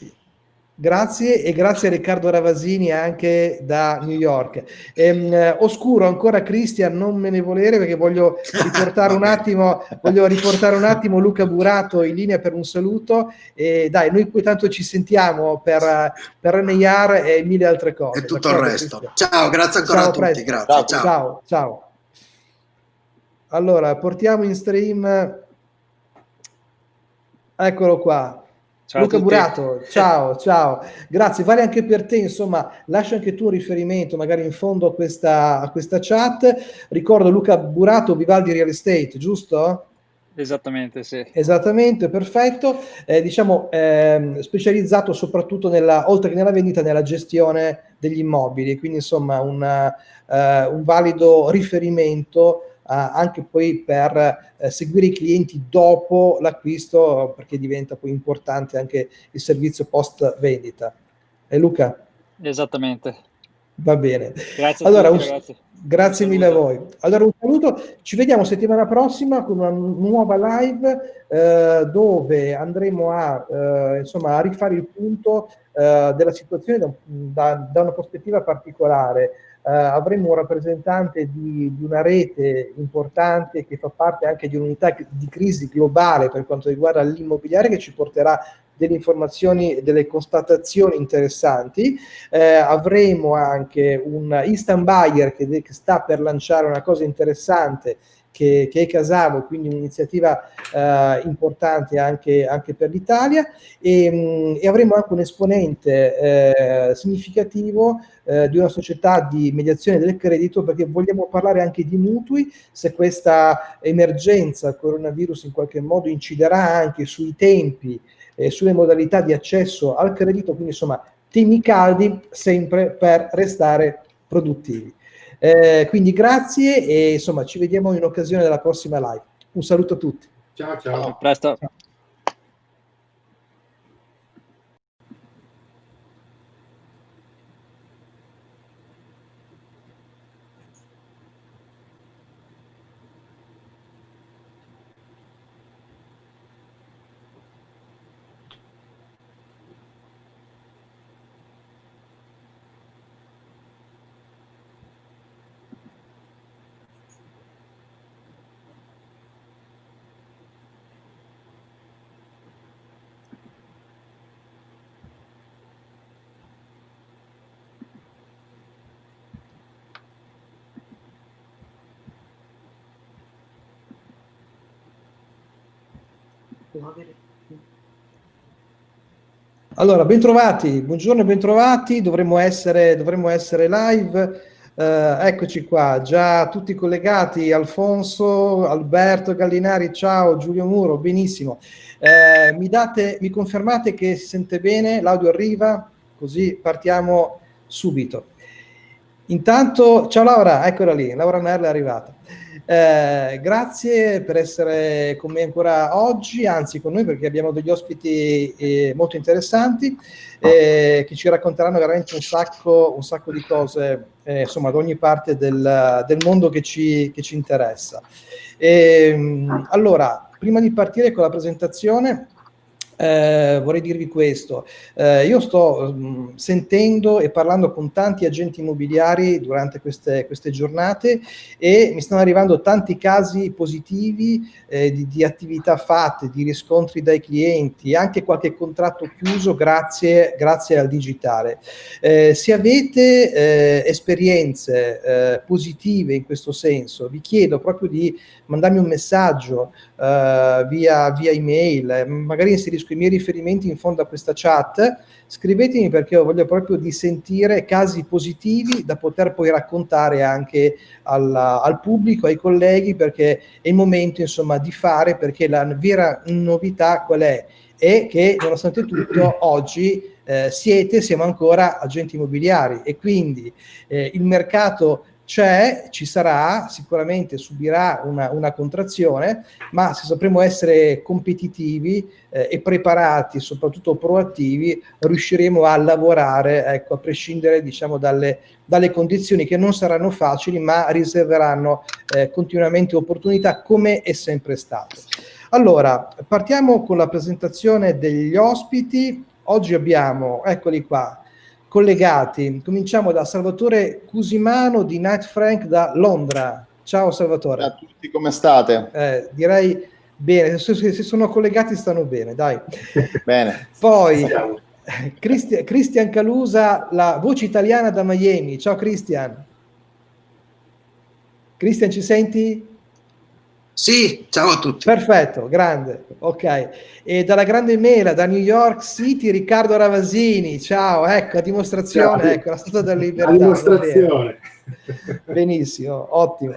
Grazie e grazie a Riccardo Ravasini anche da New York. Ehm, oscuro ancora Cristian, non me ne volere perché voglio riportare un attimo, voglio riportare un attimo Luca Burato in linea per un saluto e dai, noi qui tanto ci sentiamo per, per NIR e mille altre cose. E tutto il resto. Cristian. Ciao, grazie ancora ciao, a tutti, presto. grazie. Ciao, ciao. ciao, ciao. Allora, portiamo in stream, eccolo qua. Ciao Luca Burato, ciao, ciao, grazie, vale anche per te, insomma, lascia anche tu un riferimento magari in fondo a questa, a questa chat. Ricordo Luca Burato, Vivaldi Real Estate, giusto? Esattamente, sì. Esattamente, perfetto. Eh, diciamo, eh, specializzato soprattutto nella, oltre che nella vendita, nella gestione degli immobili, quindi insomma una, eh, un valido riferimento anche poi per eh, seguire i clienti dopo l'acquisto perché diventa poi importante anche il servizio post vendita. E Luca? Esattamente. Va bene. Grazie allora, tutti, un, Grazie mille a voi. Allora un saluto, ci vediamo settimana prossima con una nuova live eh, dove andremo a, eh, insomma, a rifare il punto eh, della situazione da, da, da una prospettiva particolare eh, avremo un rappresentante di, di, una rete importante che fa parte anche di un'unità di crisi globale per quanto riguarda l'immobiliare che ci porterà delle informazioni e delle constatazioni interessanti. Eh, avremo anche un instant buyer che, che sta per lanciare una cosa interessante che, che, è Casavo, quindi un'iniziativa eh, importante anche, anche per l'Italia e, mm, e, avremo anche un esponente eh, significativo eh, di una società di mediazione del credito perché vogliamo parlare anche di mutui, se questa emergenza coronavirus in qualche modo inciderà anche sui tempi e sulle modalità di accesso al credito, quindi insomma temi caldi sempre per restare produttivi. Eh, quindi grazie e insomma ci vediamo in occasione della prossima live. Un saluto a tutti. Ciao ciao. A presto. Ciao. Allora, bentrovati, buongiorno e bentrovati, dovremmo essere, dovremmo essere live, eh, eccoci qua, già tutti collegati, Alfonso, Alberto Gallinari, ciao, Giulio Muro, benissimo. Eh, mi, date, mi confermate che si sente bene, l'audio arriva, così partiamo subito. Intanto, ciao Laura, eccola lì, Laura Merle è arrivata. Eh, grazie per essere con me ancora oggi, anzi con noi perché abbiamo degli ospiti eh, molto interessanti eh, che ci racconteranno veramente un sacco, un sacco di cose, eh, insomma, da ogni parte del, del mondo che ci, che ci interessa. E, ehm, allora, prima di partire con la presentazione, eh, vorrei dirvi questo. Eh, io sto mh, mm, sentendo e parlando con tanti agenti immobiliari durante queste, queste giornate e mi stanno arrivando tanti casi positivi eh, di, di, attività fatte, di riscontri dai clienti, anche qualche contratto chiuso grazie, grazie al digitale. Eh, se avete eh, esperienze positive in questo senso, vi chiedo proprio di mandarmi un messaggio via, via email, magari inserisco i miei riferimenti in fondo a questa chat, scrivetemi perché io voglio proprio di sentire casi positivi da poter poi raccontare anche alla, al pubblico, ai colleghi, perché è il momento insomma di fare, perché la vera novità qual è? È che nonostante tutto oggi eh, siete, siamo ancora agenti immobiliari e quindi eh, il mercato c'è, ci sarà, sicuramente subirà una, una, contrazione, ma se sapremo essere competitivi eh, e preparati, soprattutto proattivi, riusciremo a lavorare, ecco, a prescindere diciamo, dalle, dalle condizioni che non saranno facili, ma riserveranno eh, continuamente opportunità come è sempre stato. Allora, partiamo con la presentazione degli ospiti. oggi abbiamo, eccoli qua, collegati. Cominciamo da Salvatore Cusimano di Night Frank da Londra. Ciao Salvatore. Ciao a tutti, come state? Eh, direi bene, se, se, sono collegati stanno bene, dai. bene. Poi Cristian, Cristian Calusa, la voce italiana da Miami. Ciao Cristian. Cristian, ci senti? Sì, ciao a tutti. Perfetto, grande, ok. E dalla grande mela, da New York City, Riccardo Ravasini, ciao, ecco, a dimostrazione, ciao. ecco, la statua della libertà. A dimostrazione. Benissimo, ottimo.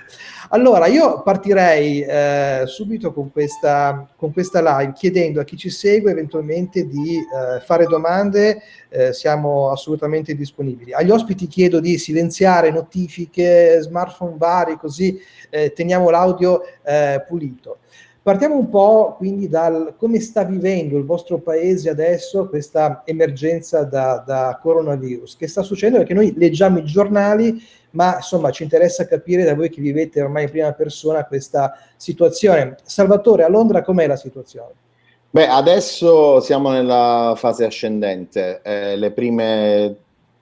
Allora, io partirei eh, subito con questa, con questa live chiedendo a chi ci segue eventualmente di eh, fare domande, eh, siamo assolutamente disponibili. Agli ospiti chiedo di silenziare notifiche, smartphone vari, così eh, teniamo l'audio eh, pulito. Partiamo un po' quindi dal come sta vivendo il vostro paese adesso questa emergenza da, da coronavirus. Che sta succedendo? Perché noi leggiamo i giornali, ma insomma ci interessa capire da voi che vivete ormai in prima persona questa situazione. Salvatore, a Londra com'è la situazione? Beh, adesso siamo nella fase ascendente. Eh, le prime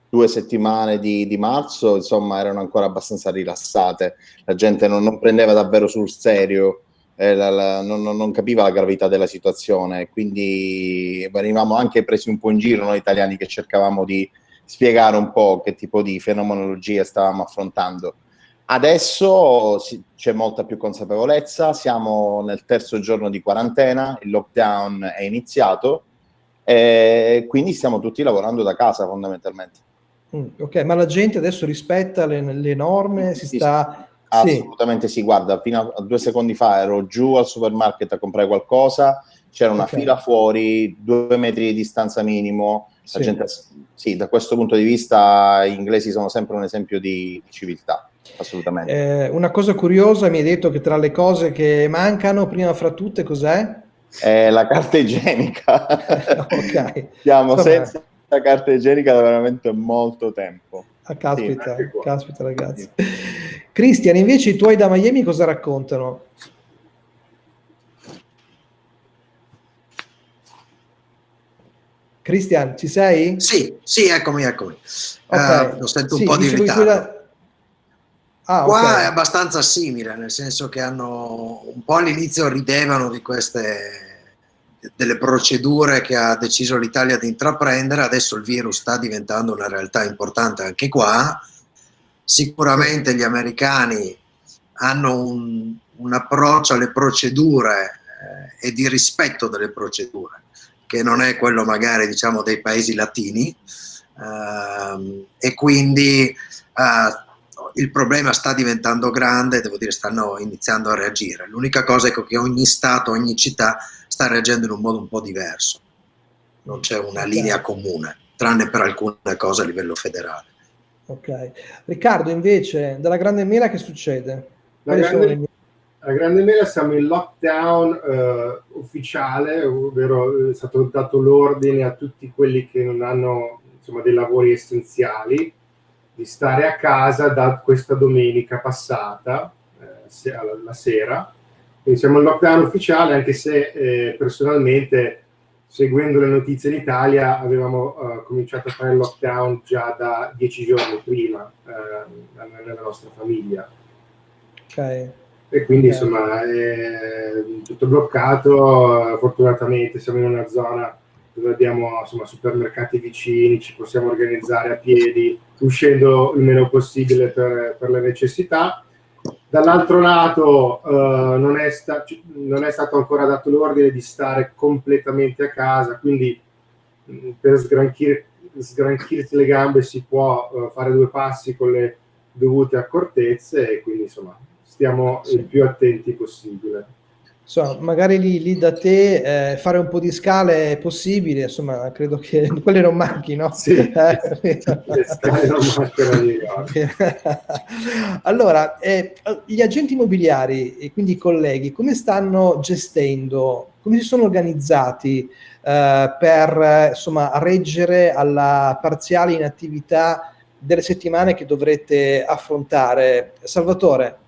due settimane di, di, marzo, insomma, erano ancora abbastanza rilassate. La gente non, non prendeva davvero sul serio eh, la, la, non, non, capiva la gravità della situazione, quindi venivamo anche presi un po' in giro noi italiani che cercavamo di spiegare un po' che tipo di fenomenologia stavamo affrontando. Adesso c'è molta più consapevolezza, siamo nel terzo giorno di quarantena, il lockdown è iniziato e quindi stiamo tutti lavorando da casa fondamentalmente. Mm, ok, ma la gente adesso rispetta le, le norme, si sta Assolutamente sì. sì, guarda, fino a due secondi fa ero giù al supermarket a comprare qualcosa, c'era una okay. fila fuori, due metri di distanza minimo, sì. Gente, sì, da questo punto di vista gli inglesi sono sempre un esempio di civiltà, assolutamente. Eh, una cosa curiosa, mi hai detto che tra le cose che mancano, prima fra tutte, cos'è? Eh, la carta igienica. ok. Siamo Insomma. senza carta igienica da veramente molto tempo. Ah, caspita, sì, caspita ragazzi. Cristian, invece i tuoi da Miami cosa raccontano? Cristian, ci sei? Sì, sì, eccomi, eccomi. Okay. Uh, lo sento un sì, po' di ritardo. Da... Ah, Qua okay. è abbastanza simile, nel senso che hanno un po' all'inizio ridevano di queste delle procedure che ha deciso l'Italia di intraprendere, adesso il virus sta diventando una realtà importante anche qua, sicuramente gli americani hanno un, un approccio alle procedure eh, e di rispetto delle procedure, che non è quello magari diciamo dei paesi latini, eh, e quindi eh, il problema sta diventando grande, devo dire stanno iniziando a reagire. L'unica cosa è che ogni Stato, ogni città sta reagendo in un modo un po' diverso, non c'è una linea comune, tranne per alcune cose a livello federale. Ok. Riccardo, invece, dalla Grande Mela che succede? La grande, la grande, Mela siamo in lockdown eh, ufficiale, ovvero è stato dato l'ordine a tutti quelli che non hanno insomma, dei lavori essenziali di stare a casa da questa domenica passata, eh, la sera, quindi siamo in lockdown ufficiale, anche se eh, personalmente, seguendo le notizie in Italia, avevamo uh, cominciato a fare il lockdown già da dieci giorni prima uh, nella nostra famiglia. Okay. E quindi okay. insomma è tutto bloccato, fortunatamente siamo in una zona dove abbiamo insomma, supermercati vicini, ci possiamo organizzare a piedi, uscendo il meno possibile per, per le necessità Dall'altro lato eh, non, è non, è stato ancora dato l'ordine di stare completamente a casa, quindi mh, mm, per sgranchir sgranchirsi le gambe si può uh, fare due passi con le dovute accortezze e quindi insomma stiamo sì. il più attenti possibile insomma, magari lì, lì da te eh, fare un po' di scale è possibile, insomma, credo che quelle non manchino. Sì, eh, le scale non mancano di Allora, eh, gli agenti immobiliari e quindi i colleghi, come stanno gestendo, come si sono organizzati eh, per insomma, reggere alla parziale inattività delle settimane che dovrete affrontare? Salvatore?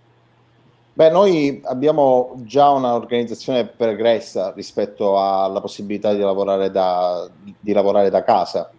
Beh, noi abbiamo già un'organizzazione pregressa rispetto alla possibilità di lavorare da, di lavorare da casa.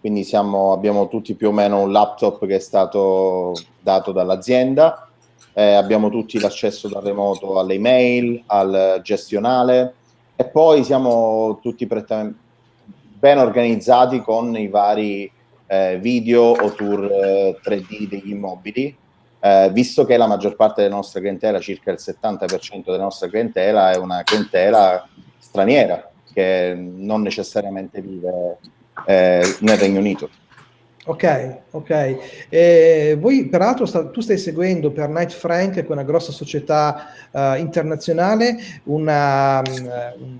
Quindi siamo, abbiamo tutti più o meno un laptop che è stato dato dall'azienda, eh, abbiamo tutti l'accesso da remoto alle email, al gestionale. E poi siamo tutti ben organizzati con i vari eh, video o tour eh, 3D degli immobili eh, visto che la maggior parte della nostra clientela, circa il 70% della nostra clientela, è una clientela straniera che non necessariamente vive eh, nel Regno Unito. Ok, ok. Eh, voi peraltro sta, tu stai seguendo per Knight Frank, che è una grossa società uh, internazionale, una, um,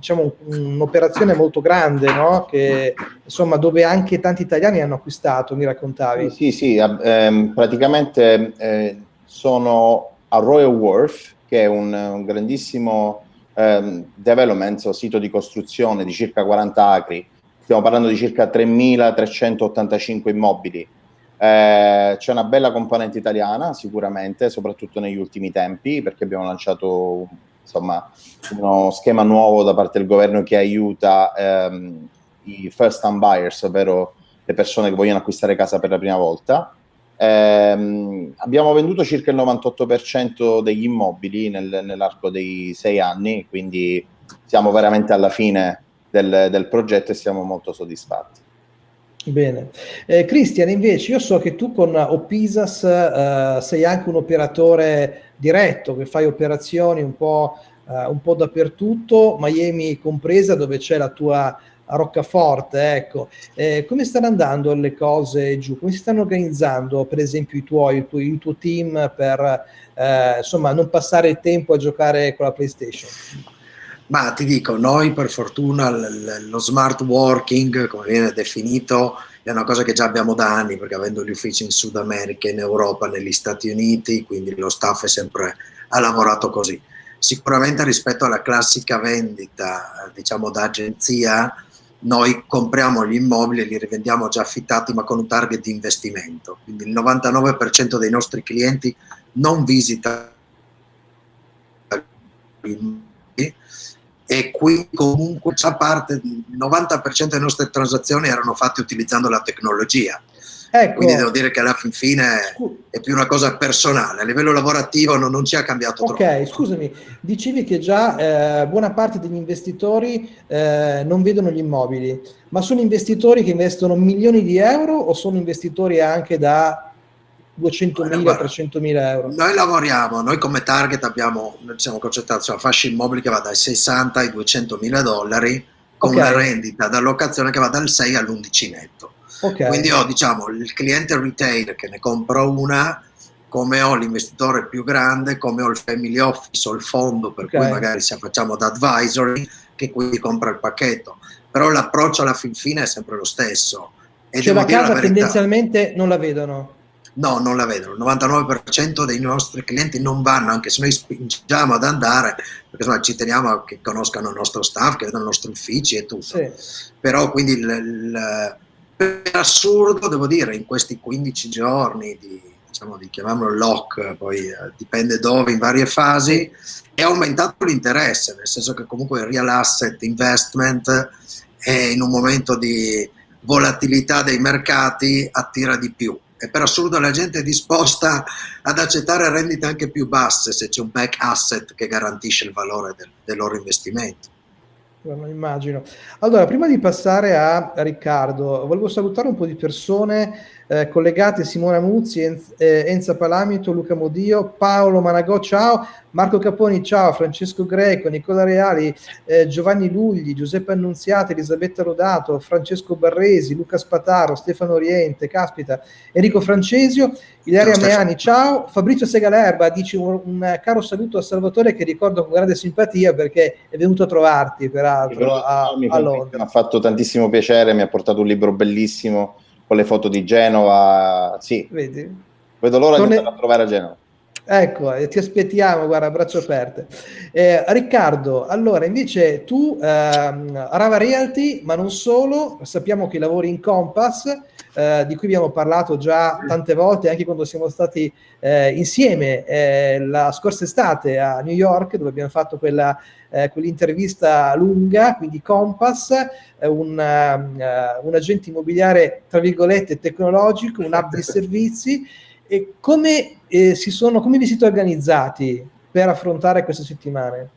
diciamo, un'operazione molto grande, no? che, insomma, dove anche tanti italiani hanno acquistato, mi raccontavi. Sì, sì, ehm, praticamente eh, sono a Royal Wharf, che è un, un grandissimo ehm, development, o sito di costruzione di circa 40 acri, stiamo parlando di circa 3.385 immobili. Eh, c'è una bella componente italiana sicuramente, soprattutto negli ultimi tempi, perché abbiamo lanciato insomma, uno schema nuovo da parte del governo che aiuta ehm, i first time buyers, ovvero le persone che vogliono acquistare casa per la prima volta. Eh, abbiamo venduto circa il 98% degli immobili nel, nell'arco dei sei anni, quindi siamo veramente alla fine del, del progetto e siamo molto soddisfatti. Bene. Eh, Cristian, invece, io so che tu con Opisas eh, sei anche un operatore diretto, che fai operazioni un po', eh, un po dappertutto, Miami compresa, dove c'è la tua roccaforte. Ecco. Eh, come stanno andando le cose giù? Come si stanno organizzando, per esempio, i tuoi, il tuo, il tuo team per eh, insomma, non passare il tempo a giocare con la PlayStation? Ma ti dico, noi per fortuna lo smart working, come viene definito, è una cosa che già abbiamo da anni, perché avendo gli uffici in Sud America, in Europa, negli Stati Uniti, quindi lo staff è sempre, ha lavorato così. Sicuramente rispetto alla classica vendita, diciamo da agenzia, noi compriamo gli immobili e li rivendiamo già affittati ma con un target di investimento. Quindi il 99% dei nostri clienti non visita immobili e qui comunque già parte, il 90% delle nostre transazioni erano fatte utilizzando la tecnologia. Ecco. Quindi devo dire che alla fin fine è più una cosa personale, a livello lavorativo non, non ci ha cambiato okay, troppo. Ok, scusami, dicevi che già eh, buona parte degli investitori eh, non vedono gli immobili, ma sono investitori che investono milioni di euro o sono investitori anche da 200.000, 300.000 euro. Noi lavoriamo, noi come target abbiamo, noi siamo concentrati su una fascia immobile che va dai 60 ai 200.000 dollari con okay. una rendita d'allocazione che va dal 6 all'11 netto. Okay. Quindi ho diciamo il cliente retail che ne compra una, come ho l'investitore più grande, come ho il family office o il fondo per okay. cui magari se facciamo da advisory che quindi compra il pacchetto. Però l'approccio alla fin fine è sempre lo stesso. E cioè la casa tendenzialmente non la vedono? No, non la vedono. Il 99% dei nostri clienti non vanno, anche se noi spingiamo ad andare, perché insomma, ci teniamo che conoscano il nostro staff, che vedano i nostri uffici e tutto. Sì. Però quindi il, il, per assurdo, devo dire, in questi 15 giorni di, diciamo, di chiamiamolo lock, poi eh, dipende dove, in varie fasi, è aumentato l'interesse, nel senso che comunque il real asset investment è in un momento di volatilità dei mercati attira di più e per assurdo la gente è disposta ad accettare rendite anche più basse se c'è un back asset che garantisce il valore del, del loro investimento. Lo immagino. Allora, prima di passare a Riccardo, volevo salutare un po' di persone eh, collegate, Simona Muzzi, Enz, eh, Enza Palamito, Luca Modio, Paolo Managò, ciao, Marco Caponi, ciao, Francesco Greco, Nicola Reali, eh, Giovanni Lugli, Giuseppe Annunziata, Elisabetta Rodato, Francesco Barresi, Luca Spataro, Stefano Oriente, caspita, Enrico Francesio, Ilaria ciao, Meani, ciao, Fabrizio Segalerba, dici un, un, caro saluto a Salvatore che ricordo con grande simpatia perché è venuto a trovarti peraltro a, a Londra. Mi ha fatto tantissimo piacere, mi ha portato un libro bellissimo con le foto di Genova. Sì, Vedi? vedo l'ora Torne... di andare a trovare a Genova. Ecco, ti aspettiamo, guarda, braccio aperte. Eh, Riccardo, allora invece tu, ehm, Rava Realty, ma non solo, sappiamo che lavori in Compass, eh, di cui abbiamo parlato già tante volte, anche quando siamo stati eh, insieme eh, la scorsa estate a New York, dove abbiamo fatto quella, eh, quell'intervista lunga, quindi Compass, un, uh, un agente immobiliare, tra virgolette, tecnologico, un hub di servizi, e come, eh, sono, come vi siete organizzati per affrontare queste settimane?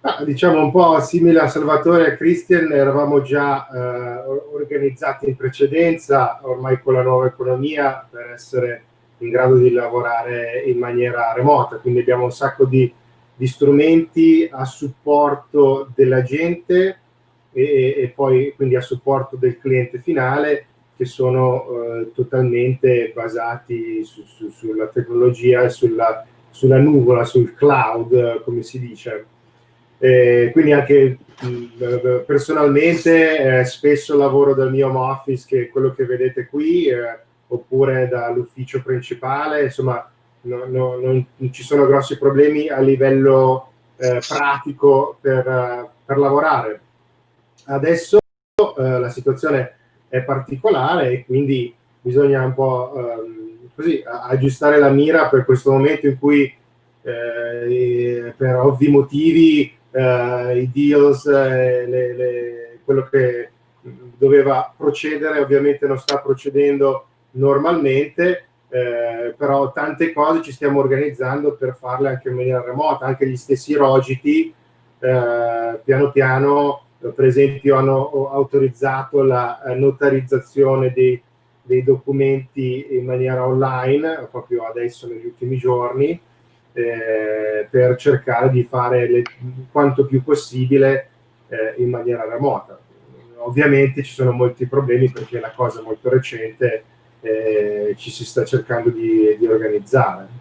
Ah, diciamo un po' simile a Salvatore e a Christian, eravamo già eh, organizzati in precedenza, ormai con la nuova economia, per essere in grado di lavorare in maniera remota, quindi abbiamo un sacco di, di strumenti a supporto della gente e, e, poi quindi a supporto del cliente finale che sono eh, totalmente basati su, su, sulla tecnologia e sulla, sulla, nuvola, sul cloud, come si dice. Eh, quindi anche mh, personalmente eh, spesso lavoro dal mio home office, che è quello che vedete qui, eh, oppure dall'ufficio principale, insomma no, no, non, non, ci sono grossi problemi a livello eh, pratico per, per lavorare. Adesso eh, la situazione è particolare e quindi bisogna un po' ehm, così aggiustare la mira per questo momento in cui eh, per ovvi motivi eh, i deals, eh, le, le, quello che doveva procedere ovviamente non sta procedendo normalmente, eh, però tante cose ci stiamo organizzando per farle anche in maniera remota, anche gli stessi rogiti eh, piano piano per esempio hanno autorizzato la eh, notarizzazione dei, dei documenti in maniera online, proprio adesso negli ultimi giorni, eh, per cercare di fare le, quanto più possibile eh, in maniera remota. Ovviamente ci sono molti problemi perché la cosa è molto recente eh, ci si sta cercando di, di organizzare.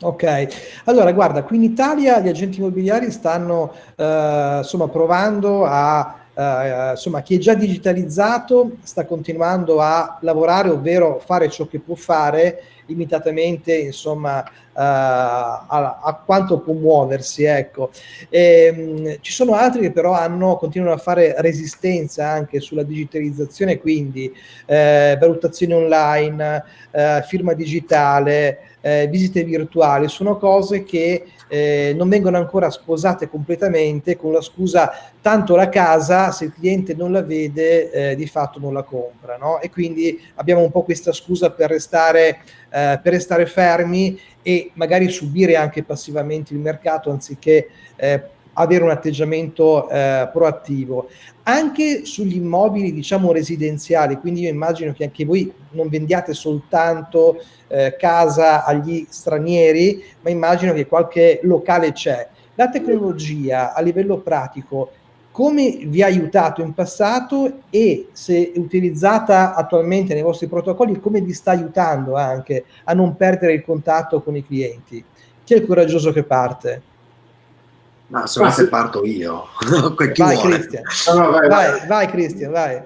Ok, allora guarda, qui in Italia gli agenti immobiliari stanno eh, insomma provando a, eh, insomma chi è già digitalizzato sta continuando a lavorare, ovvero fare ciò che può fare limitatamente insomma Uh, a, a, quanto può muoversi ecco. E, um, ci sono altri che però hanno continuano a fare resistenza anche sulla digitalizzazione quindi eh, valutazione online eh, firma digitale eh, visite virtuali. Sono cose che eh, non vengono ancora sposate completamente con la scusa tanto la casa se il cliente non la vede eh, di fatto non la compra no? e quindi abbiamo un po' questa scusa per restare, eh, per restare fermi e magari subire anche passivamente il mercato anziché eh, avere un atteggiamento eh, proattivo. Anche sugli immobili, diciamo, residenziali, quindi io immagino che anche voi non vendiate soltanto eh, casa agli stranieri, ma immagino che qualche locale c'è. La tecnologia a livello pratico come vi ha aiutato in passato e se utilizzata attualmente nei vostri protocolli, come vi sta aiutando anche a non perdere il contatto con i clienti? Chi è il coraggioso che parte? Ma se volete parto io. Chi vai, Cristian. No, no, vai, vai, vai, Cristian, vai.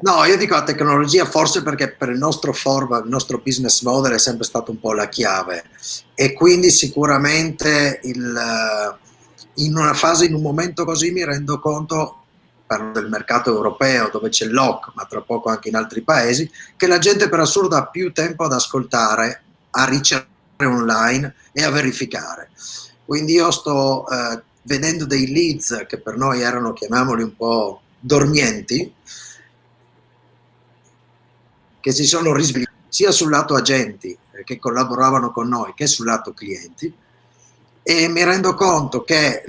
No, io dico la tecnologia forse perché per il nostro format, il nostro business model è sempre stato un po' la chiave e quindi sicuramente il, in una fase, in un momento così mi rendo conto parlo del mercato europeo dove c'è l'OC, ma tra poco anche in altri paesi, che la gente per assurdo ha più tempo ad ascoltare, a ricercare online e a verificare. Quindi io sto eh, vedendo dei leads che per noi erano, chiamiamoli un po' dormienti, che si sono risvegliati sia sul lato agenti eh, che collaboravano con noi che sul lato clienti. E mi rendo conto che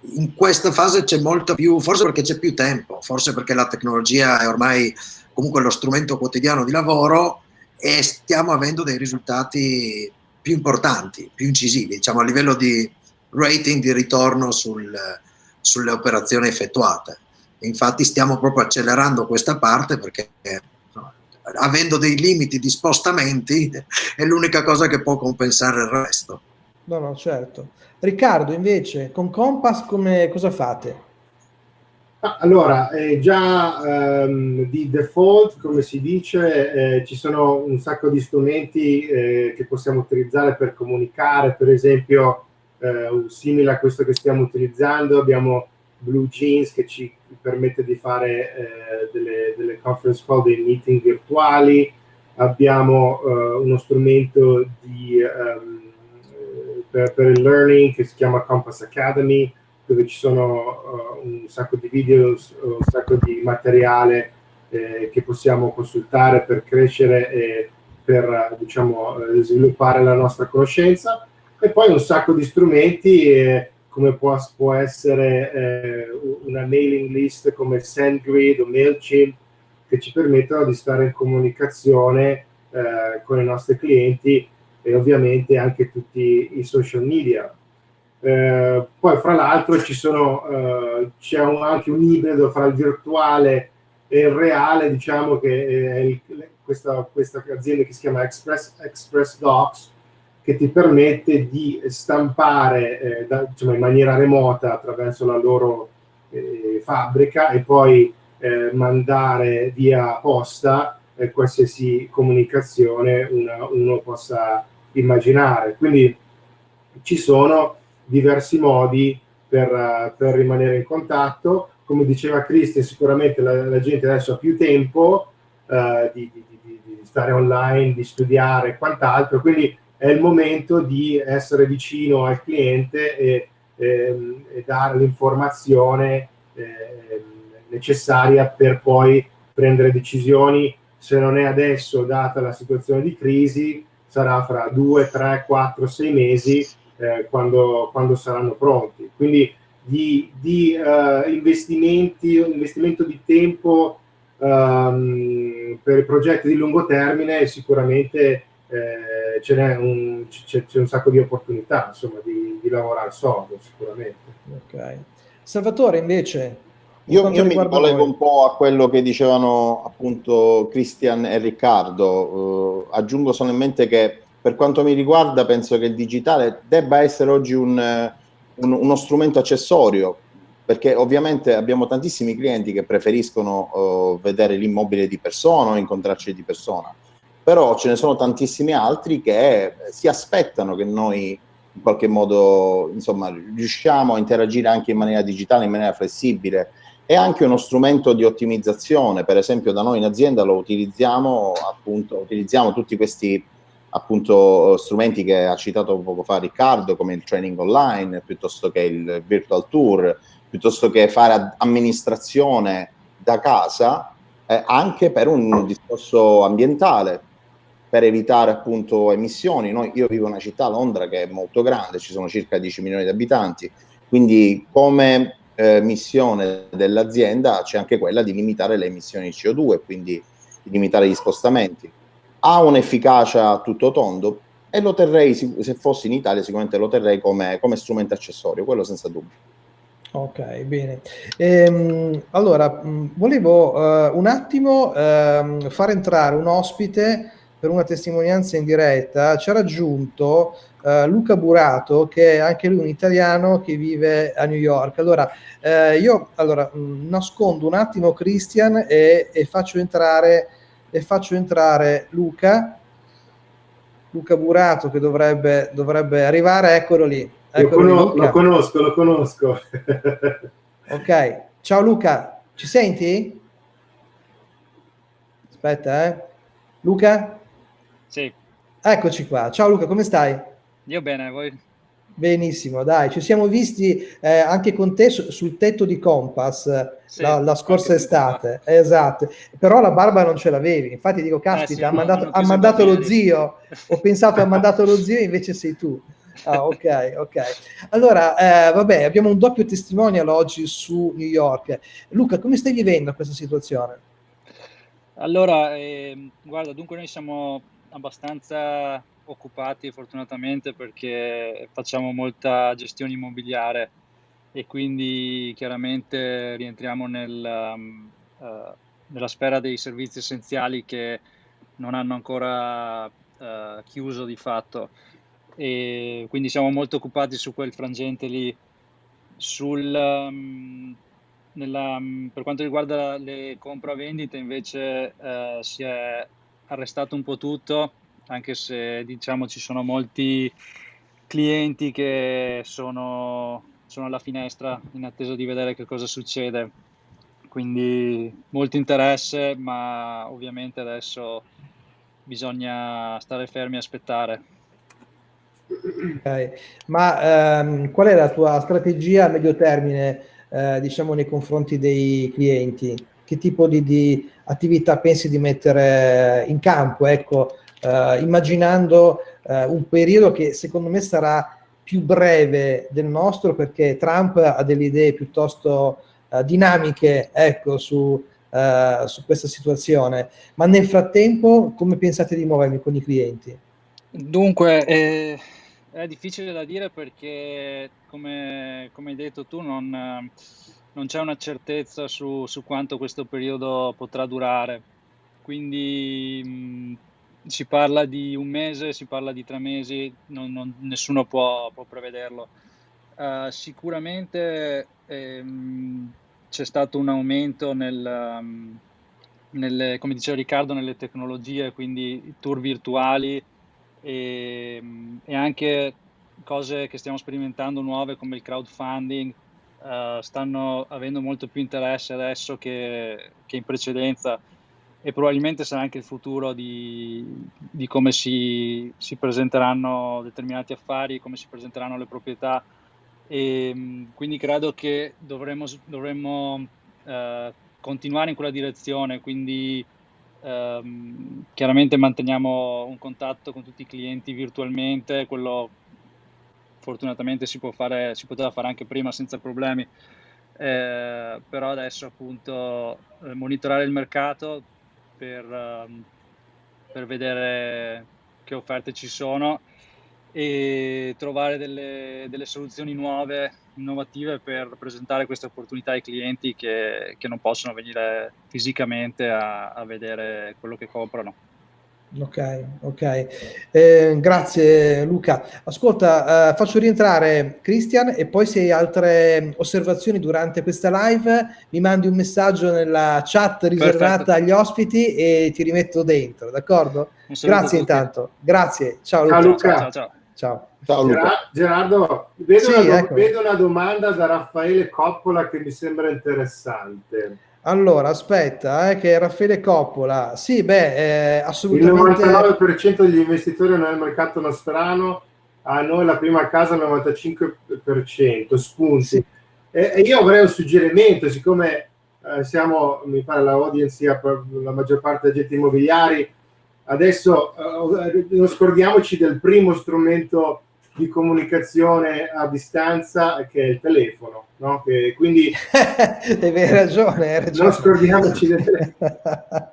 in questa fase c'è molto più, forse perché c'è più tempo, forse perché la tecnologia è ormai comunque lo strumento quotidiano di lavoro e stiamo avendo dei risultati più importanti, più incisivi, diciamo a livello di rating di ritorno sul, sulle operazioni effettuate. Infatti stiamo proprio accelerando questa parte perché avendo dei limiti di spostamenti è l'unica cosa che può compensare il resto. No, no, certo. Riccardo, invece, con Compass come, cosa fate? Allora, eh, già ehm, di default, come si dice, eh, ci sono un sacco di strumenti eh, che possiamo utilizzare per comunicare, per esempio, eh, simile a questo che stiamo utilizzando, abbiamo Blue Jeans che ci permette di fare eh, delle, delle, conference call, dei meeting virtuali, abbiamo eh, uno strumento di, um, per, per, il learning che si chiama Compass Academy, dove ci sono uh, un sacco di video, un sacco di materiale eh, che possiamo consultare per crescere e per diciamo, sviluppare la nostra conoscenza e poi un sacco di strumenti eh, come può, può essere eh, una mailing list come SendGrid o MailChimp che ci permettono di stare in comunicazione eh, con i nostri clienti e ovviamente anche tutti i social media. Eh, poi fra l'altro eh, c'è anche un ibrido fra il virtuale e il reale, diciamo che è il, questa, questa, azienda che si chiama Express, Express Docs, che ti permette di stampare eh, da, insomma, in maniera remota attraverso la loro eh, fabbrica e poi eh, mandare via posta eh, qualsiasi comunicazione una, uno possa immaginare. Quindi ci sono diversi modi per, per rimanere in contatto. Come diceva Cristian, sicuramente la, la, gente adesso ha più tempo uh, di, di, di, di, stare online, di studiare e quant'altro, quindi è il momento di essere vicino al cliente e, e, e dare l'informazione eh, necessaria per poi prendere decisioni. Se non è adesso, data la situazione di crisi, sarà fra due, tre, quattro, sei mesi eh, quando, quando, saranno pronti. Quindi di, di uh, investimenti, investimento di tempo um, per progetti di lungo termine sicuramente eh, c'è, un, c'è, c'è, un, sacco di opportunità insomma, di, di lavorare sodo sicuramente. Ok. Salvatore invece, io, io mi collego un po' a quello che dicevano appunto Cristian e Riccardo. Uh, aggiungo solamente che per quanto mi riguarda penso che il digitale debba essere oggi un, un, uno strumento accessorio perché ovviamente abbiamo tantissimi clienti che preferiscono uh, vedere l'immobile di persona o incontrarci di persona però ce ne sono tantissimi altri che si aspettano che noi in qualche modo insomma, riusciamo a interagire anche in maniera digitale, in maniera flessibile. È anche uno strumento di ottimizzazione, per esempio da noi in azienda lo utilizziamo, appunto, utilizziamo tutti questi appunto strumenti che ha citato poco fa Riccardo, come il training online, piuttosto che il virtual tour, piuttosto che fare amministrazione da casa, eh, anche per un discorso ambientale, per evitare appunto emissioni. Noi, io vivo in una città, Londra, che è molto grande, ci sono circa 10 milioni di abitanti, quindi come eh, missione dell'azienda c'è anche quella di limitare le emissioni di CO2, quindi di limitare gli spostamenti. Ha un'efficacia a tutto tondo e lo terrei, se fossi in Italia, sicuramente lo terrei come, come strumento accessorio, quello senza dubbio. Ok, bene. Ehm, allora, volevo uh, un attimo uh, far entrare un ospite per una testimonianza in diretta, ci ha raggiunto uh, Luca Burato, che è anche lui un italiano che vive a New York. Allora, uh, io allora, mh, mm, nascondo un attimo Christian e, e, faccio entrare, e faccio entrare Luca. Luca Burato che dovrebbe, dovrebbe arrivare, eccolo lì. Eccolo lo, conos- lo conosco, lo conosco. ok, ciao Luca, ci senti? Aspetta, eh. Luca? Sì. Eccoci qua. Ciao Luca, come stai? Io bene, voi? Benissimo, dai, ci siamo visti eh, anche con te su, sul tetto di Compass sì, la, la, scorsa estate, esatto, però la barba non ce l'avevi, infatti dico, caspita, eh sì, ha mandato, ha mandato lo zio, ho pensato ha mandato lo zio, invece sei tu. Ah, ok, ok. Allora, eh, vabbè, abbiamo un doppio testimonial oggi su New York. Luca, come stai vivendo questa situazione? Allora, eh, guarda, dunque noi siamo abbastanza occupati fortunatamente perché facciamo molta gestione immobiliare e quindi chiaramente rientriamo nel, um, uh, nella sfera dei servizi essenziali che non hanno ancora uh, chiuso di fatto. E quindi siamo molto occupati su quel frangente lì sul, um, nella, per quanto riguarda le compravendite invece eh, si è arrestato un po' tutto, anche se diciamo ci sono molti clienti che sono, sono alla finestra in attesa di vedere che cosa succede. Quindi molto interesse, ma ovviamente adesso bisogna stare fermi e aspettare. Okay. Ma ehm, qual è la tua strategia a medio termine, eh, diciamo, nei confronti dei clienti? Che tipo di, di attività pensi di mettere in campo? Ecco, eh, immaginando eh, un periodo che secondo me sarà più breve del nostro perché Trump ha delle idee piuttosto eh, dinamiche ecco, su, uh, su questa situazione. Ma nel frattempo come pensate di muovervi con i clienti? Dunque, eh, è difficile da dire perché, come, come hai detto tu, non, non c'è una certezza su, su, quanto questo periodo potrà durare. Quindi mh, si parla di un mese, si parla di tre mesi, non, non, nessuno può, può prevederlo. Uh, sicuramente ehm, c'è stato un aumento nel, um, nelle, come diceva Riccardo, nelle tecnologie, quindi tour virtuali e, e, anche cose che stiamo sperimentando nuove come il crowdfunding uh, stanno avendo molto più interesse adesso che, che, in precedenza e probabilmente sarà anche il futuro di, di come si, si presenteranno determinati affari, come si presenteranno le proprietà. E ehm, quindi credo che dovremmo, dovremmo eh, continuare in quella direzione, quindi ehm, chiaramente manteniamo un contatto con tutti i clienti virtualmente, quello fortunatamente si, fare, si poteva fare anche prima senza problemi, eh, però adesso appunto eh, monitorare il mercato per, ehm, per vedere che offerte ci sono e trovare delle, delle soluzioni nuove, innovative per presentare queste opportunità ai clienti che, che non possono venire fisicamente a, a vedere quello che comprano. Ok, ok. Eh, grazie Luca. Ascolta, eh, faccio rientrare Christian e poi se hai altre osservazioni durante questa live mi mandi un messaggio nella chat riservata Perfetto. agli ospiti e ti rimetto dentro, d'accordo? Grazie intanto. Grazie. Ciao Luca. Ciao Luca. Ciao, ciao. Ciao. Ciao Gerardo, vedo, sì, una, ecco. vedo, una, domanda da Raffaele Coppola che mi sembra interessante. Allora, aspetta, eh, che Raffaele Coppola, sì, beh, eh, assolutamente... Il 99% degli investitori nel mercato nostrano, a noi la prima casa il 95%, spunti. Sì. E, e, io avrei un suggerimento, siccome eh, siamo, mi pare, la audience, la maggior parte degli agenti immobiliari, Adesso eh, non scordiamoci del primo strumento di comunicazione a distanza che è il telefono, no? Che, quindi hai ragione, hai ragione. Non scordiamoci del telefono.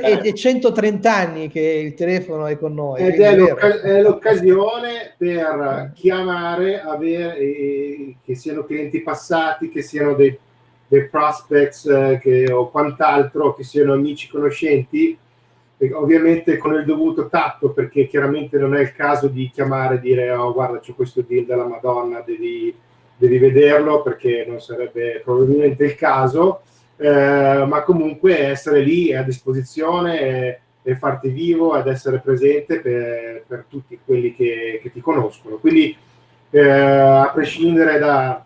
e, e, 130 anni che il telefono è con noi. Ed è, è, l'occasione per chiamare, avere, eh, che siano clienti passati, che siano dei, dei prospects eh, che, o quant'altro, che siano amici conoscenti, ovviamente con il dovuto tatto perché chiaramente non è il caso di chiamare e dire oh guarda c'è questo deal della Madonna devi, devi vederlo perché non sarebbe probabilmente il caso. Eh, ma comunque essere lì a disposizione e, e farti vivo ed essere presente per, per tutti quelli che, che, ti conoscono. Quindi eh, a prescindere da,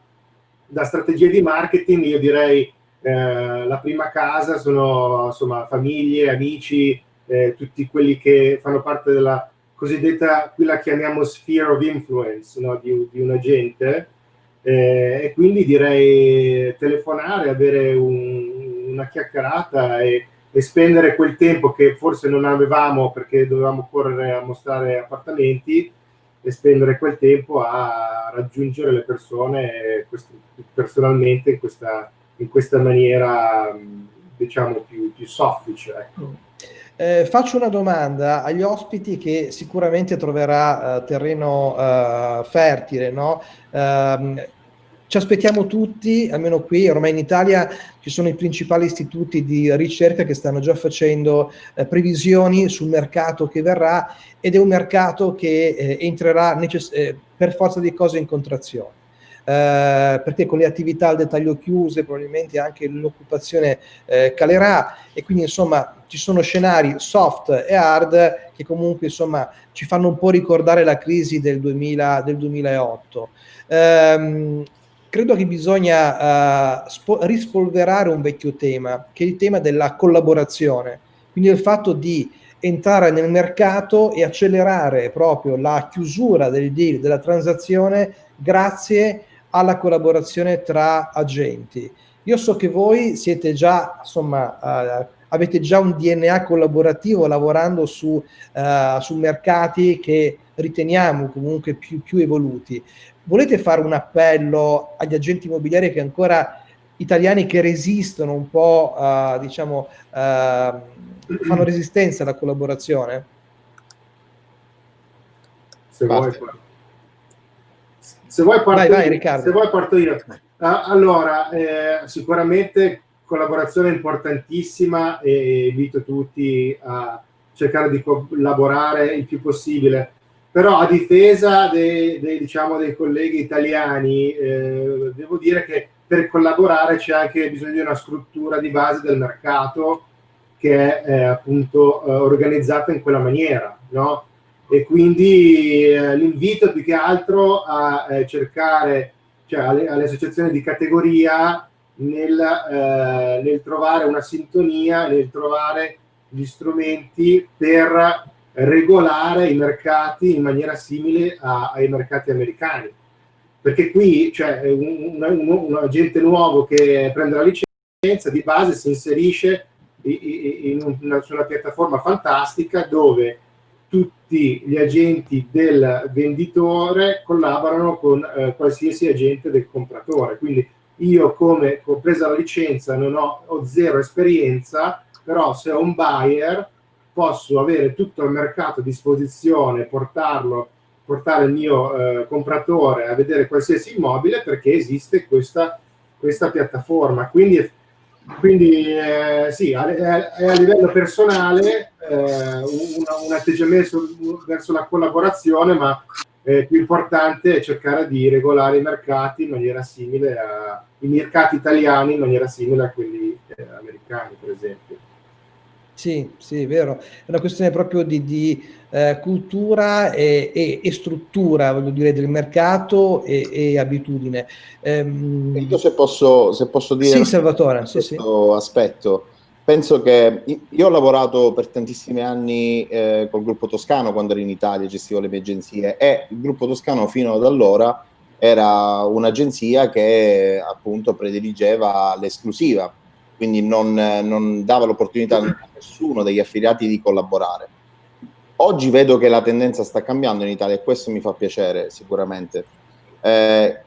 da strategie di marketing io direi eh, la prima casa sono insomma famiglie, amici eh, tutti quelli che fanno parte della cosiddetta, qui la chiamiamo sphere of influence no? di, di, un agente, eh, e quindi direi telefonare, avere un, una chiacchierata e, e, spendere quel tempo che forse non avevamo perché dovevamo correre a mostrare appartamenti e spendere quel tempo a raggiungere le persone personalmente in questa, in questa maniera diciamo più, più soffice. Ecco. Eh, faccio una domanda agli ospiti che sicuramente troverà eh, terreno eh, fertile, no? Ehm, ci aspettiamo tutti, almeno qui, ormai in Italia ci sono i principali istituti di ricerca che stanno già facendo eh, previsioni sul mercato che verrà ed è un mercato che eh, entrerà eh, per forza di cose in contrazione. Eh, perché con le attività al dettaglio chiuse probabilmente anche l'occupazione eh, calerà e quindi insomma ci sono scenari soft e hard che comunque insomma ci fanno un po' ricordare la crisi del, 2000, del 2008. Ehm, credo che bisogna uh, rispolverare un vecchio tema, che è il tema della collaborazione, quindi il fatto di entrare nel mercato e accelerare proprio la chiusura del deal, della transazione, grazie alla collaborazione tra agenti. Io so che voi siete già, insomma, uh, avete già un DNA collaborativo lavorando su, uh, su mercati che riteniamo comunque più, più evoluti volete fare un appello agli agenti immobiliari che ancora italiani che resistono un po', uh, diciamo, uh, fanno resistenza alla collaborazione? Se vuoi, se vuoi, parto, vai, vai, se vuoi parto io. Uh, allora, eh, sicuramente collaborazione importantissima e invito tutti a cercare di collaborare il più possibile però a difesa dei, dei, diciamo, dei colleghi italiani eh, devo dire che per collaborare c'è anche bisogno di una struttura di base del mercato che è eh, appunto eh, organizzata in quella maniera no? E quindi eh, l'invito più che altro a eh, cercare cioè alle, alle, associazioni di categoria nel, eh, nel trovare una sintonia nel trovare gli strumenti per regolare i mercati in maniera simile a, ai mercati americani. Perché qui cioè, un, un, un, agente nuovo che prende la licenza, di base si inserisce in una, su una piattaforma fantastica dove tutti gli agenti del venditore collaborano con eh, qualsiasi agente del compratore. Quindi io come ho preso la licenza non ho, ho zero esperienza, però se ho un buyer posso avere tutto il mercato a disposizione, portarlo, portare il mio eh, compratore a vedere qualsiasi immobile perché esiste questa, questa piattaforma. Quindi, quindi eh, sì, è, è a livello personale eh, un, un, atteggiamento verso la collaborazione, ma eh, più importante è cercare di regolare i mercati in maniera simile a, i mercati italiani in maniera simile a quelli eh, americani, per esempio. Sì, sì, è vero. È una questione proprio di, di eh, cultura e, e, e, struttura, voglio dire, del mercato e, e abitudine. Ehm... Io se posso, se posso dire sì, Salvatore, sì, sì. aspetto, penso che io ho lavorato per tantissimi anni eh, col gruppo Toscano quando ero in Italia, gestivo le mie agenzie e il gruppo Toscano fino ad allora era un'agenzia che appunto prediligeva l'esclusiva quindi non, non dava l'opportunità a nessuno degli affiliati di collaborare. Oggi vedo che la tendenza sta cambiando in Italia e questo mi fa piacere sicuramente. Eh,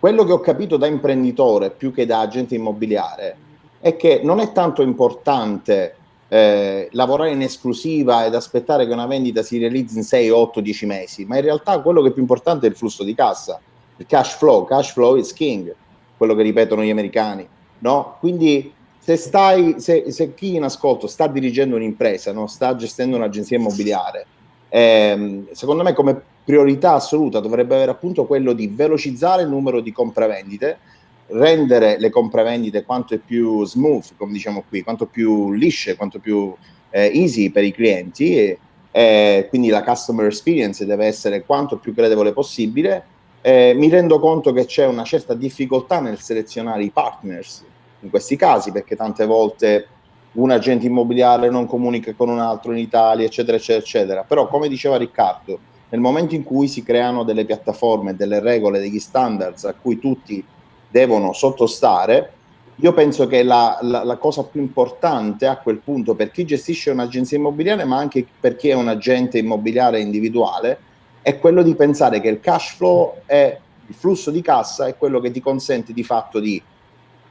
quello che ho capito da imprenditore più che da agente immobiliare è che non è tanto importante eh, lavorare in esclusiva ed aspettare che una vendita si realizzi in 6, 8, 10 mesi, ma in realtà quello che è più importante è il flusso di cassa, il cash flow, cash flow is king, quello che ripetono gli americani no? Quindi se, stai, se, se chi in ascolto sta dirigendo un'impresa, no? sta gestendo un'agenzia immobiliare, ehm, secondo me come priorità assoluta dovrebbe avere appunto quello di velocizzare il numero di compravendite, rendere le compravendite quanto più smooth, come diciamo qui, quanto più lisce, quanto più eh, easy per i clienti, e, e quindi la customer experience deve essere quanto più credevole possibile. Eh, mi rendo conto che c'è una certa difficoltà nel selezionare i partners in questi casi, perché tante volte un agente immobiliare non comunica con un altro in Italia, eccetera, eccetera, eccetera. Però, come diceva Riccardo, nel momento in cui si creano delle piattaforme, delle regole, degli standards a cui tutti devono sottostare, io penso che la, la, la cosa più importante a quel punto per chi gestisce un'agenzia immobiliare, ma anche per chi è un agente immobiliare individuale, è quello di pensare che il cash flow è il flusso di cassa è quello che ti consente di fatto di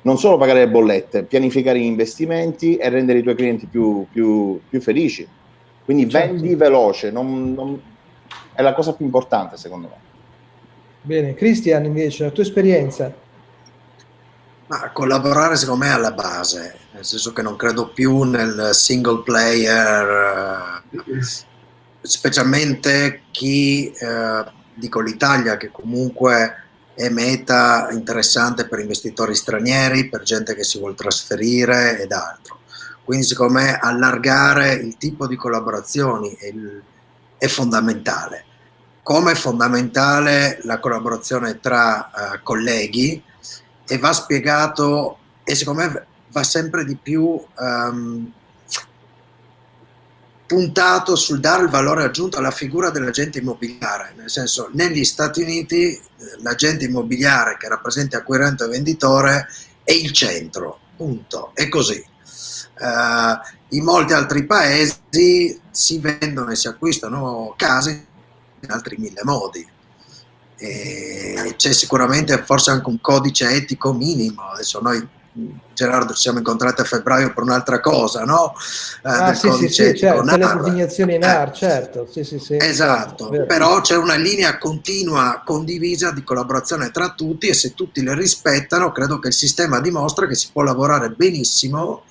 non solo pagare le bollette, pianificare gli investimenti e rendere i tuoi clienti più, più, più felici. Quindi certo. vendi veloce, non, non, è la cosa più importante secondo me. Bene, Cristian invece, la tua esperienza? Ma collaborare secondo me è alla base, nel senso che non credo più nel single player, eh, specialmente chi, eh, dico l'Italia, che comunque è meta interessante per investitori stranieri, per gente che si vuole trasferire ed altro. Quindi secondo me allargare il tipo di collaborazioni è, è fondamentale. Come è fondamentale la collaborazione tra uh, colleghi e va spiegato e secondo me va sempre di più um, puntato sul dare il valore aggiunto alla figura dell'agente immobiliare, nel senso negli Stati Uniti eh, l'agente immobiliare che rappresenta acquirente e venditore è il centro, punto, è così. Uh, in molti altri paesi si vendono e si acquistano case in altri mille modi. c'è sicuramente forse anche un codice etico minimo, adesso noi Gerardo ci siamo incontrati a febbraio per un'altra cosa, no? Eh, ah, sì, sì, sì, certo, per le designazioni NAR, eh, certo, sì, sì, sì. Esatto, certo, però c'è una linea continua, condivisa di collaborazione tra tutti e se tutti le rispettano, credo che il sistema dimostra che si può lavorare benissimo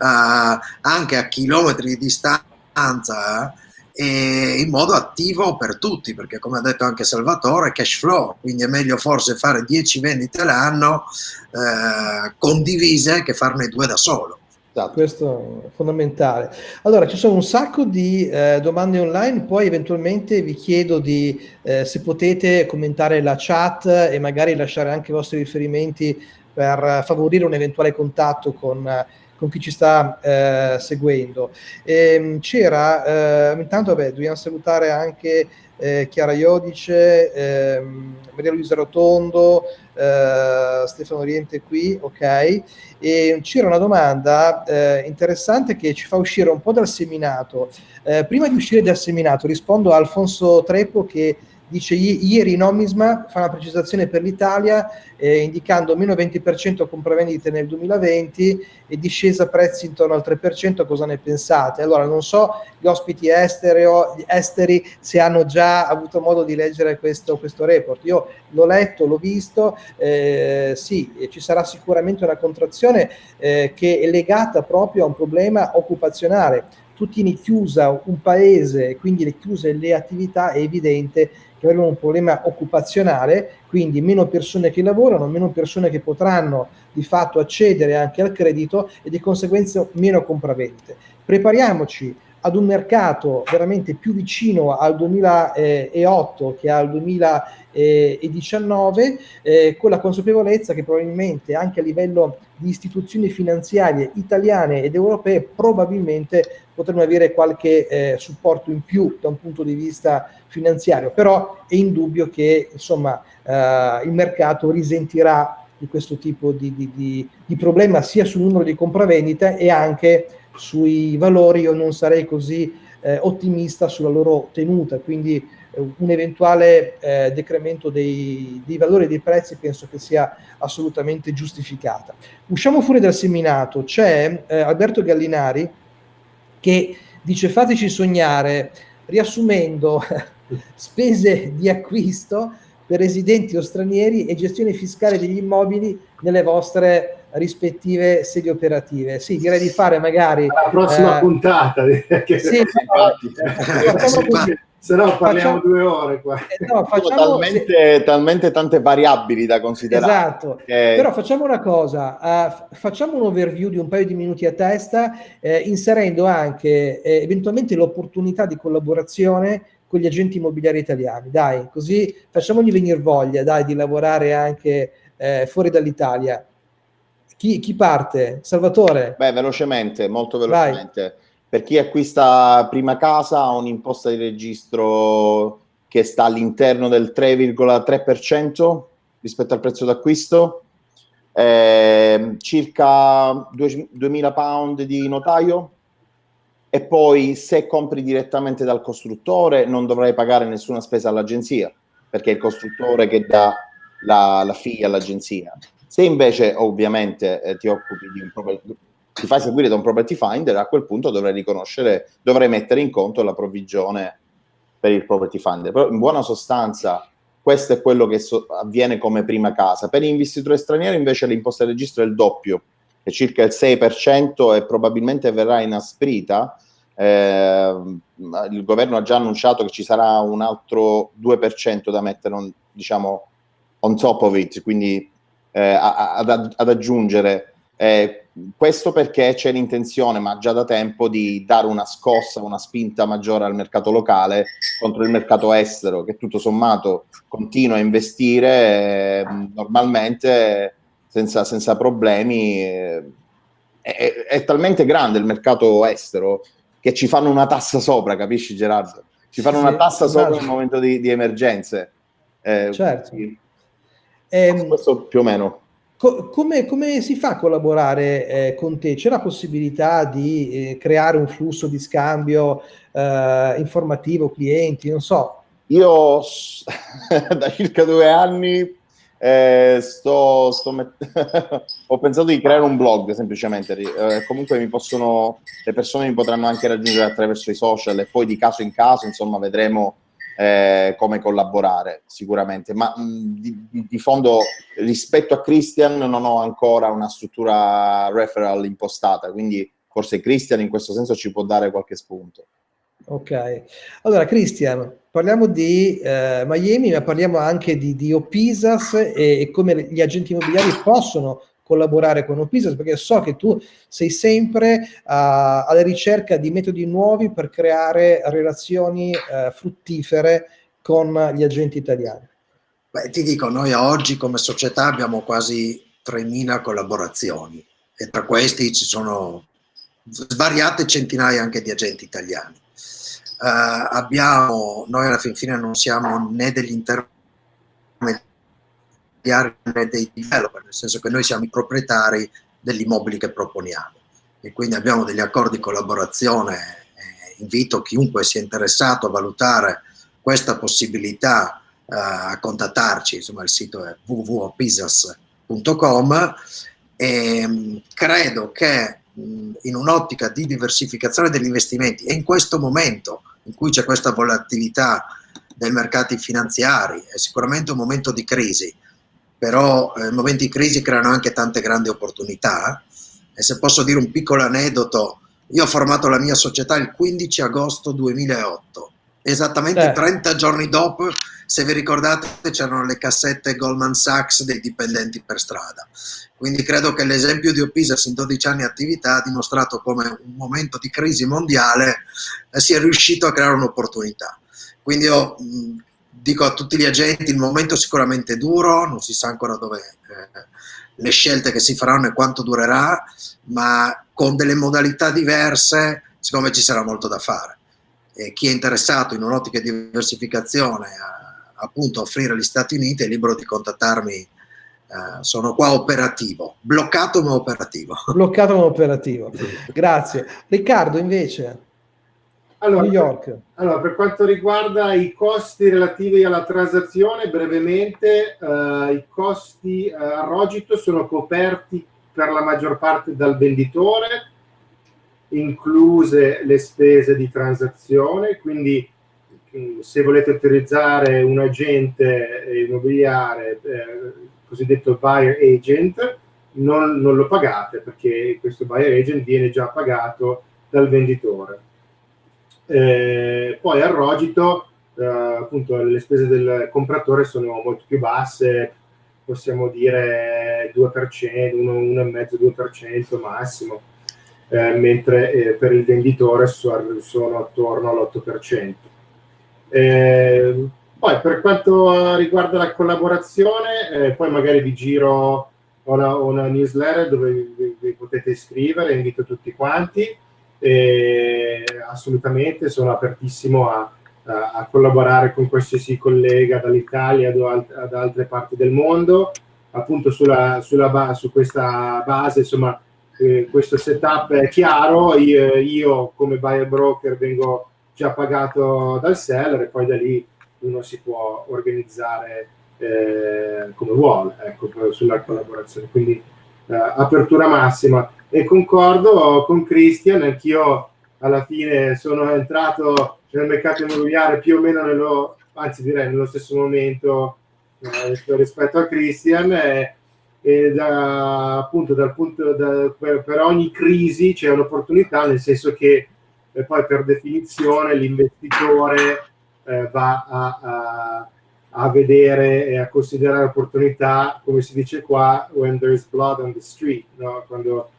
eh, anche a chilometri di distanza e in modo attivo per tutti, perché come ha detto anche Salvatore, cash flow, quindi è meglio forse fare 10 vendite l'anno eh, condivise che farne due da solo. Esatto. Questo è fondamentale. Allora, ci sono un sacco di eh, domande online, poi eventualmente vi chiedo di, eh, se potete commentare la chat e magari lasciare anche i vostri riferimenti per favorire un eventuale contatto con con chi ci sta eh, seguendo. Ehm, c'era, eh, intanto vabbè, dobbiamo salutare anche eh, Chiara Iodice, ehm, Maria Luisa Rotondo, eh, Stefano Oriente qui, ok? E c'era una domanda eh, interessante che ci fa uscire un po' dal seminato. Eh, prima di uscire dal seminato rispondo a Alfonso Trepo che dice ieri Nomisma fa una precisazione per l'Italia eh, indicando meno 20% compravendite nel 2020 e discesa prezzi intorno al 3%, cosa ne pensate? Allora non so gli ospiti estereo, gli esteri se hanno già avuto modo di leggere questo, questo report, io l'ho letto, l'ho visto, eh, sì, ci sarà sicuramente una contrazione eh, che è legata proprio a un problema occupazionale. Tu tieni chiusa un paese, quindi le chiuse le attività, è evidente che avremo un problema occupazionale, quindi meno persone che lavorano, meno persone che potranno di fatto accedere anche al credito e di conseguenza meno compravendite. Prepariamoci ad un mercato veramente più vicino al 2008 che al 2019, eh, con la consapevolezza che probabilmente anche a livello di istituzioni finanziarie italiane ed europee probabilmente potremmo avere qualche eh, supporto in più da un punto di vista finanziario, però è indubbio che insomma, eh, il mercato risentirà di questo tipo di, di, di, di problema sia sul numero di compravendite e anche sui valori io non sarei così eh, ottimista sulla loro tenuta, quindi eh, un eventuale eh, decremento dei, dei, valori dei prezzi penso che sia assolutamente giustificata. Usciamo fuori dal seminato, c'è eh, Alberto Gallinari che dice fateci sognare, riassumendo spese di acquisto per residenti o stranieri e gestione fiscale degli immobili nelle vostre rispettive sedi operative. Sì, direi di fare magari... La prossima eh, puntata. Che sì, se no parliamo facciamo, due ore qua. Eh, no, facciamo, talmente, se... talmente, tante variabili da considerare. Esatto, che... però facciamo una cosa, uh, facciamo un overview di un paio di minuti a testa, eh, inserendo anche eh, eventualmente l'opportunità di collaborazione con gli agenti immobiliari italiani, dai, così facciamogli venire voglia, dai, di lavorare anche eh, fuori dall'Italia. Chi, chi, parte? Salvatore? Beh, velocemente, molto velocemente. Vai. Per chi acquista prima casa ha un'imposta di registro che sta all'interno del 3,3% rispetto al prezzo d'acquisto, eh, circa 2.000 pound di notaio e poi se compri direttamente dal costruttore non dovrai pagare nessuna spesa all'agenzia perché è il costruttore che dà la, la figlia all'agenzia. Se invece ovviamente eh, ti occupi di un property, ti fai seguire da un property finder, a quel punto dovrai riconoscere, dovrai mettere in conto la provvigione per il property finder. Però in buona sostanza questo è quello che so, avviene come prima casa. Per investitori stranieri invece l'imposta di registro è il doppio, è circa il 6% e probabilmente verrà inasprita. Eh, il governo ha già annunciato che ci sarà un altro 2% da mettere, diciamo, on top of it, quindi eh, ad, ad, aggiungere. Eh, questo perché c'è l'intenzione, ma già da tempo, di dare una scossa, una spinta maggiore al mercato locale contro il mercato estero, che tutto sommato continua a investire eh, normalmente senza, senza problemi. Eh, è, è, talmente grande il mercato estero che ci fanno una tassa sopra, capisci Gerardo? Ci fanno sì, una tassa sopra nel momento di, di emergenze. Eh, certo. Sì. Eh, questo più o meno. Co come, come, si fa a collaborare eh, con te? C'è la possibilità di eh, creare un flusso di scambio eh, informativo clienti? Non so. Io da circa due anni eh, sto, sto ho pensato di creare un blog semplicemente. Eh, comunque mi possono, le persone mi potranno anche raggiungere attraverso i social e poi di caso in caso, insomma, vedremo eh, come collaborare sicuramente, ma mh, di, di, fondo rispetto a Christian non ho ancora una struttura referral impostata, quindi forse Christian in questo senso ci può dare qualche spunto. Ok, allora Christian, parliamo di eh, Miami, ma parliamo anche di, di Opisas e, e come gli agenti immobiliari possono collaborare con Opisas perché so che tu sei sempre uh, alla ricerca di metodi nuovi per creare relazioni uh, fruttifere con gli agenti italiani. Beh, ti dico, noi oggi come società abbiamo quasi 3.000 collaborazioni e tra questi ci sono svariate centinaia anche di agenti italiani. Uh, abbiamo, noi alla fin fine non siamo né degli intermediari dei developer, nel senso che noi siamo i proprietari degli immobili che proponiamo e quindi abbiamo degli accordi di collaborazione. Eh, invito chiunque sia interessato a valutare questa possibilità eh, a contattarci, insomma il sito è www.pisas.com e mh, credo che mh, in un'ottica di diversificazione degli investimenti e in questo momento in cui c'è questa volatilità dei mercati finanziari, è sicuramente un momento di crisi, però eh, momenti di crisi creano anche tante grandi opportunità e se posso dire un piccolo aneddoto, io ho formato la mia società il 15 agosto 2008, esattamente eh. 30 giorni dopo, se vi ricordate c'erano le cassette Goldman Sachs dei dipendenti per strada, quindi credo che l'esempio di Opisas in 12 anni di attività ha dimostrato come un momento di crisi mondiale eh, sia riuscito a creare un'opportunità. Quindi io mh, dico a tutti gli agenti, il momento è sicuramente duro, non si sa ancora dove eh, le scelte che si faranno e quanto durerà, ma con delle modalità diverse, secondo me ci sarà molto da fare. E chi è interessato in un'ottica di diversificazione a, appunto offrire agli Stati Uniti è libero di contattarmi, eh, sono qua operativo, bloccato ma operativo. Bloccato ma operativo, grazie. Riccardo invece? Allora, New York. Allora, per quanto riguarda i costi relativi alla transazione, brevemente, eh, i costi eh, a Rogito sono coperti per la maggior parte dal venditore, incluse le spese di transazione, quindi mm, se volete utilizzare un agente immobiliare, eh, cosiddetto buyer agent, non, non lo pagate perché questo buyer agent viene già pagato dal venditore eh, poi al Rogito, eh, appunto, le spese del compratore sono molto più basse, possiamo dire 2%, 1,5-2% massimo, eh, mentre eh, per il venditore sono attorno all'8%. Eh, poi per quanto riguarda la collaborazione, poi magari vi giro una, una newsletter dove vi, vi potete iscrivere, invito tutti quanti e assolutamente sono apertissimo a, a, collaborare con qualsiasi collega dall'Italia ad, ad, altre parti del mondo, appunto sulla, sulla su questa base, insomma, eh, questo setup è chiaro, io, io, come buyer broker vengo già pagato dal seller e poi da lì uno si può organizzare eh, come vuole, ecco, sulla collaborazione, quindi eh, apertura massima e concordo con Christian, anch'io alla fine sono entrato nel mercato immobiliare più o meno nello, anzi direi nello stesso momento eh, rispetto a Christian e, e da, appunto dal punto da, per, per, ogni crisi c'è un'opportunità nel senso che eh, poi per definizione l'investitore eh, va a, a a vedere e a considerare opportunità, come si dice qua, when there is blood on the street, no? quando,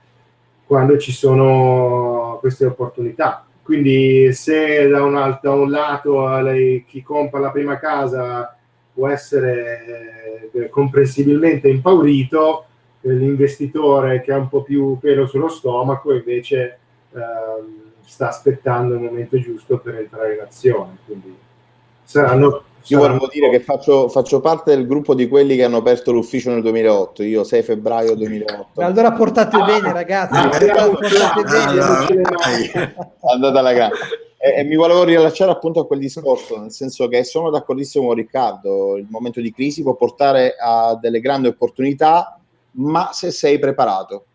quando, ci sono queste opportunità. Quindi se da un, da un lato lei, chi compra la prima casa può essere eh, comprensibilmente impaurito, eh, l'investitore che ha un po' più pelo sullo stomaco invece eh, sta aspettando il momento giusto per entrare in azione. Quindi saranno io volevo dire che faccio, faccio, parte del gruppo di quelli che hanno aperto l'ufficio nel 2008, io 6 febbraio 2008. Allora portate ah, bene ragazzi, ah, portate bene. Andate alla grande. E, e, mi volevo rilasciare appunto a quel discorso, nel senso che sono d'accordissimo con Riccardo, il momento di crisi può portare a delle grandi opportunità, ma se sei preparato.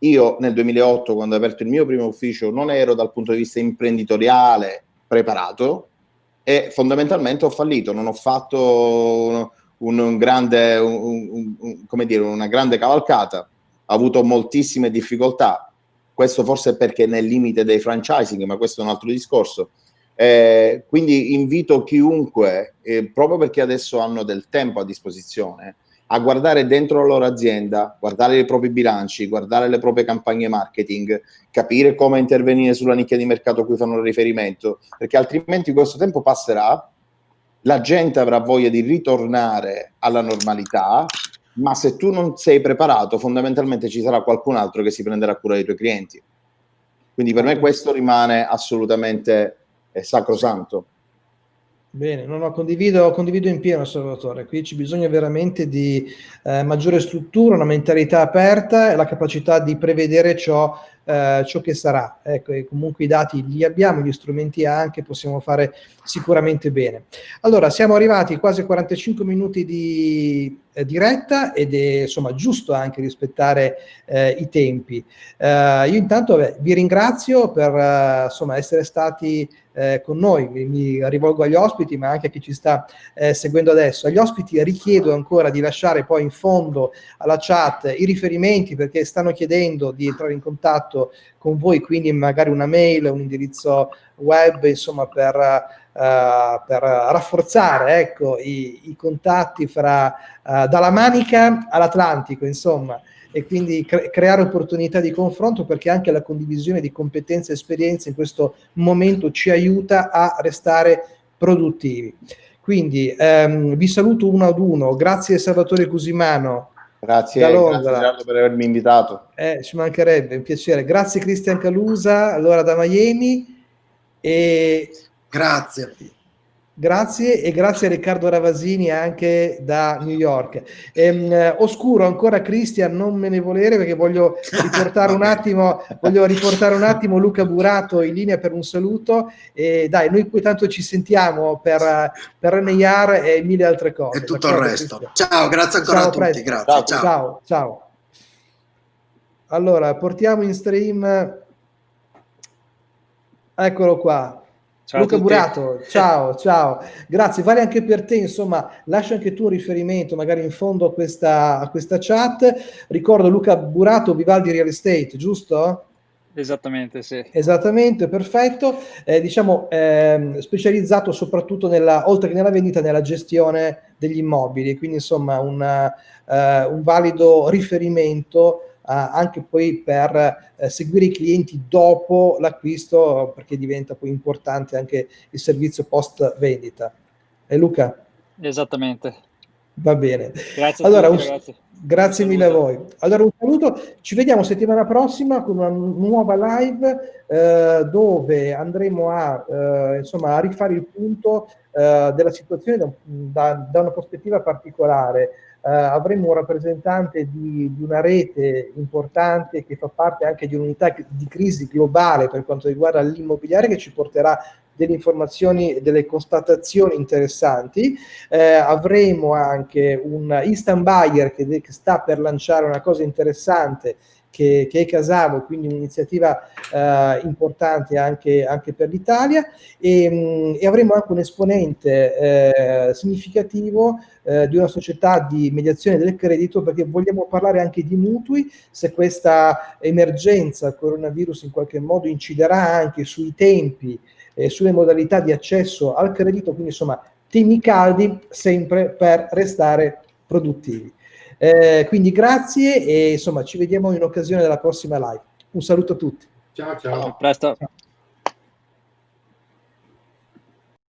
Io nel 2008, quando ho aperto il mio primo ufficio, non ero dal punto di vista imprenditoriale preparato, e fondamentalmente ho fallito, non ho fatto un, un grande, un, un, dire, una grande cavalcata, ho avuto moltissime difficoltà, questo forse perché nel limite dei franchising, ma questo è un altro discorso. Eh, quindi invito chiunque, eh, proprio perché adesso hanno del tempo a disposizione, a guardare dentro la loro azienda, guardare i propri bilanci, guardare le proprie campagne marketing, capire come intervenire sulla nicchia di mercato a cui fanno riferimento, perché altrimenti questo tempo passerà, la gente avrà voglia di ritornare alla normalità, ma se tu non sei preparato, fondamentalmente ci sarà qualcun altro che si prenderà cura dei tuoi clienti. Quindi per me questo rimane assolutamente eh, sacrosanto. Bene, no, no, condivido, condivido in pieno Salvatore, qui ci bisogna veramente di eh, maggiore struttura, una mentalità aperta e la capacità di prevedere ciò, eh, ciò che sarà. Ecco, comunque i dati li abbiamo, gli strumenti anche, possiamo fare sicuramente bene. Allora, siamo arrivati quasi a 45 minuti di eh, diretta ed è insomma giusto anche rispettare eh, i tempi. Eh, io intanto beh, vi ringrazio per eh, insomma essere stati eh, con noi, mi, rivolgo agli ospiti ma anche a chi ci sta eh, seguendo adesso. Agli ospiti richiedo ancora di lasciare poi in fondo alla chat i riferimenti perché stanno chiedendo di entrare in contatto con voi, quindi magari una mail, un indirizzo web, insomma per, uh, per rafforzare ecco, i, i contatti fra, uh, dalla Manica all'Atlantico, insomma e quindi cre creare opportunità di confronto perché anche la condivisione di competenze e esperienze in questo momento ci aiuta a restare produttivi. Quindi ehm, vi saluto uno ad uno, grazie Salvatore Cusimano. Grazie, grazie per avermi invitato. Eh, ci mancherebbe, un piacere. Grazie Cristian Calusa, allora da Miami. E... Grazie. Grazie e grazie a Riccardo Ravasini anche da New York. Ehm, oscuro ancora Cristian, non me ne volere perché voglio riportare un attimo, voglio riportare un attimo Luca Burato in linea per un saluto e dai, noi qui tanto ci sentiamo per, per NIR e mille altre cose. E tutto il resto. Cristian. Ciao, grazie ancora ciao, a tutti, grazie. Ciao, ciao. ciao, ciao. Allora, portiamo in stream, eccolo qua. Ciao Luca Burato, ciao, ciao, grazie, vale anche per te, insomma, lascia anche tu un riferimento magari in fondo a questa, a questa chat. Ricordo Luca Burato, Vivaldi Real Estate, giusto? Esattamente, sì. Esattamente, perfetto. Eh, diciamo, eh, specializzato soprattutto nella, oltre che nella vendita, nella gestione degli immobili, quindi insomma una, eh, un valido riferimento anche poi per eh, seguire i clienti dopo l'acquisto perché diventa poi importante anche il servizio post vendita. E Luca? Esattamente. Va bene. Grazie allora, tutti, un, Grazie mille a voi. Allora un saluto, ci vediamo settimana prossima con una nuova live eh, dove andremo a, eh, insomma, a rifare il punto eh, della situazione da, da, da una prospettiva particolare eh, avremo un rappresentante di, di, una rete importante che fa parte anche di un'unità di crisi globale per quanto riguarda l'immobiliare che ci porterà delle informazioni e delle constatazioni interessanti. Eh, avremo anche un instant buyer che, che sta per lanciare una cosa interessante che, che, è Casavo, quindi un'iniziativa eh, importante anche, anche, per l'Italia e, mm, e, avremo anche un esponente eh, significativo eh, di una società di mediazione del credito perché vogliamo parlare anche di mutui, se questa emergenza coronavirus in qualche modo inciderà anche sui tempi e sulle modalità di accesso al credito, quindi insomma temi caldi sempre per restare produttivi. Eh, quindi grazie e insomma ci vediamo in occasione della prossima live. Un saluto a tutti. Ciao ciao. A presto. Ciao.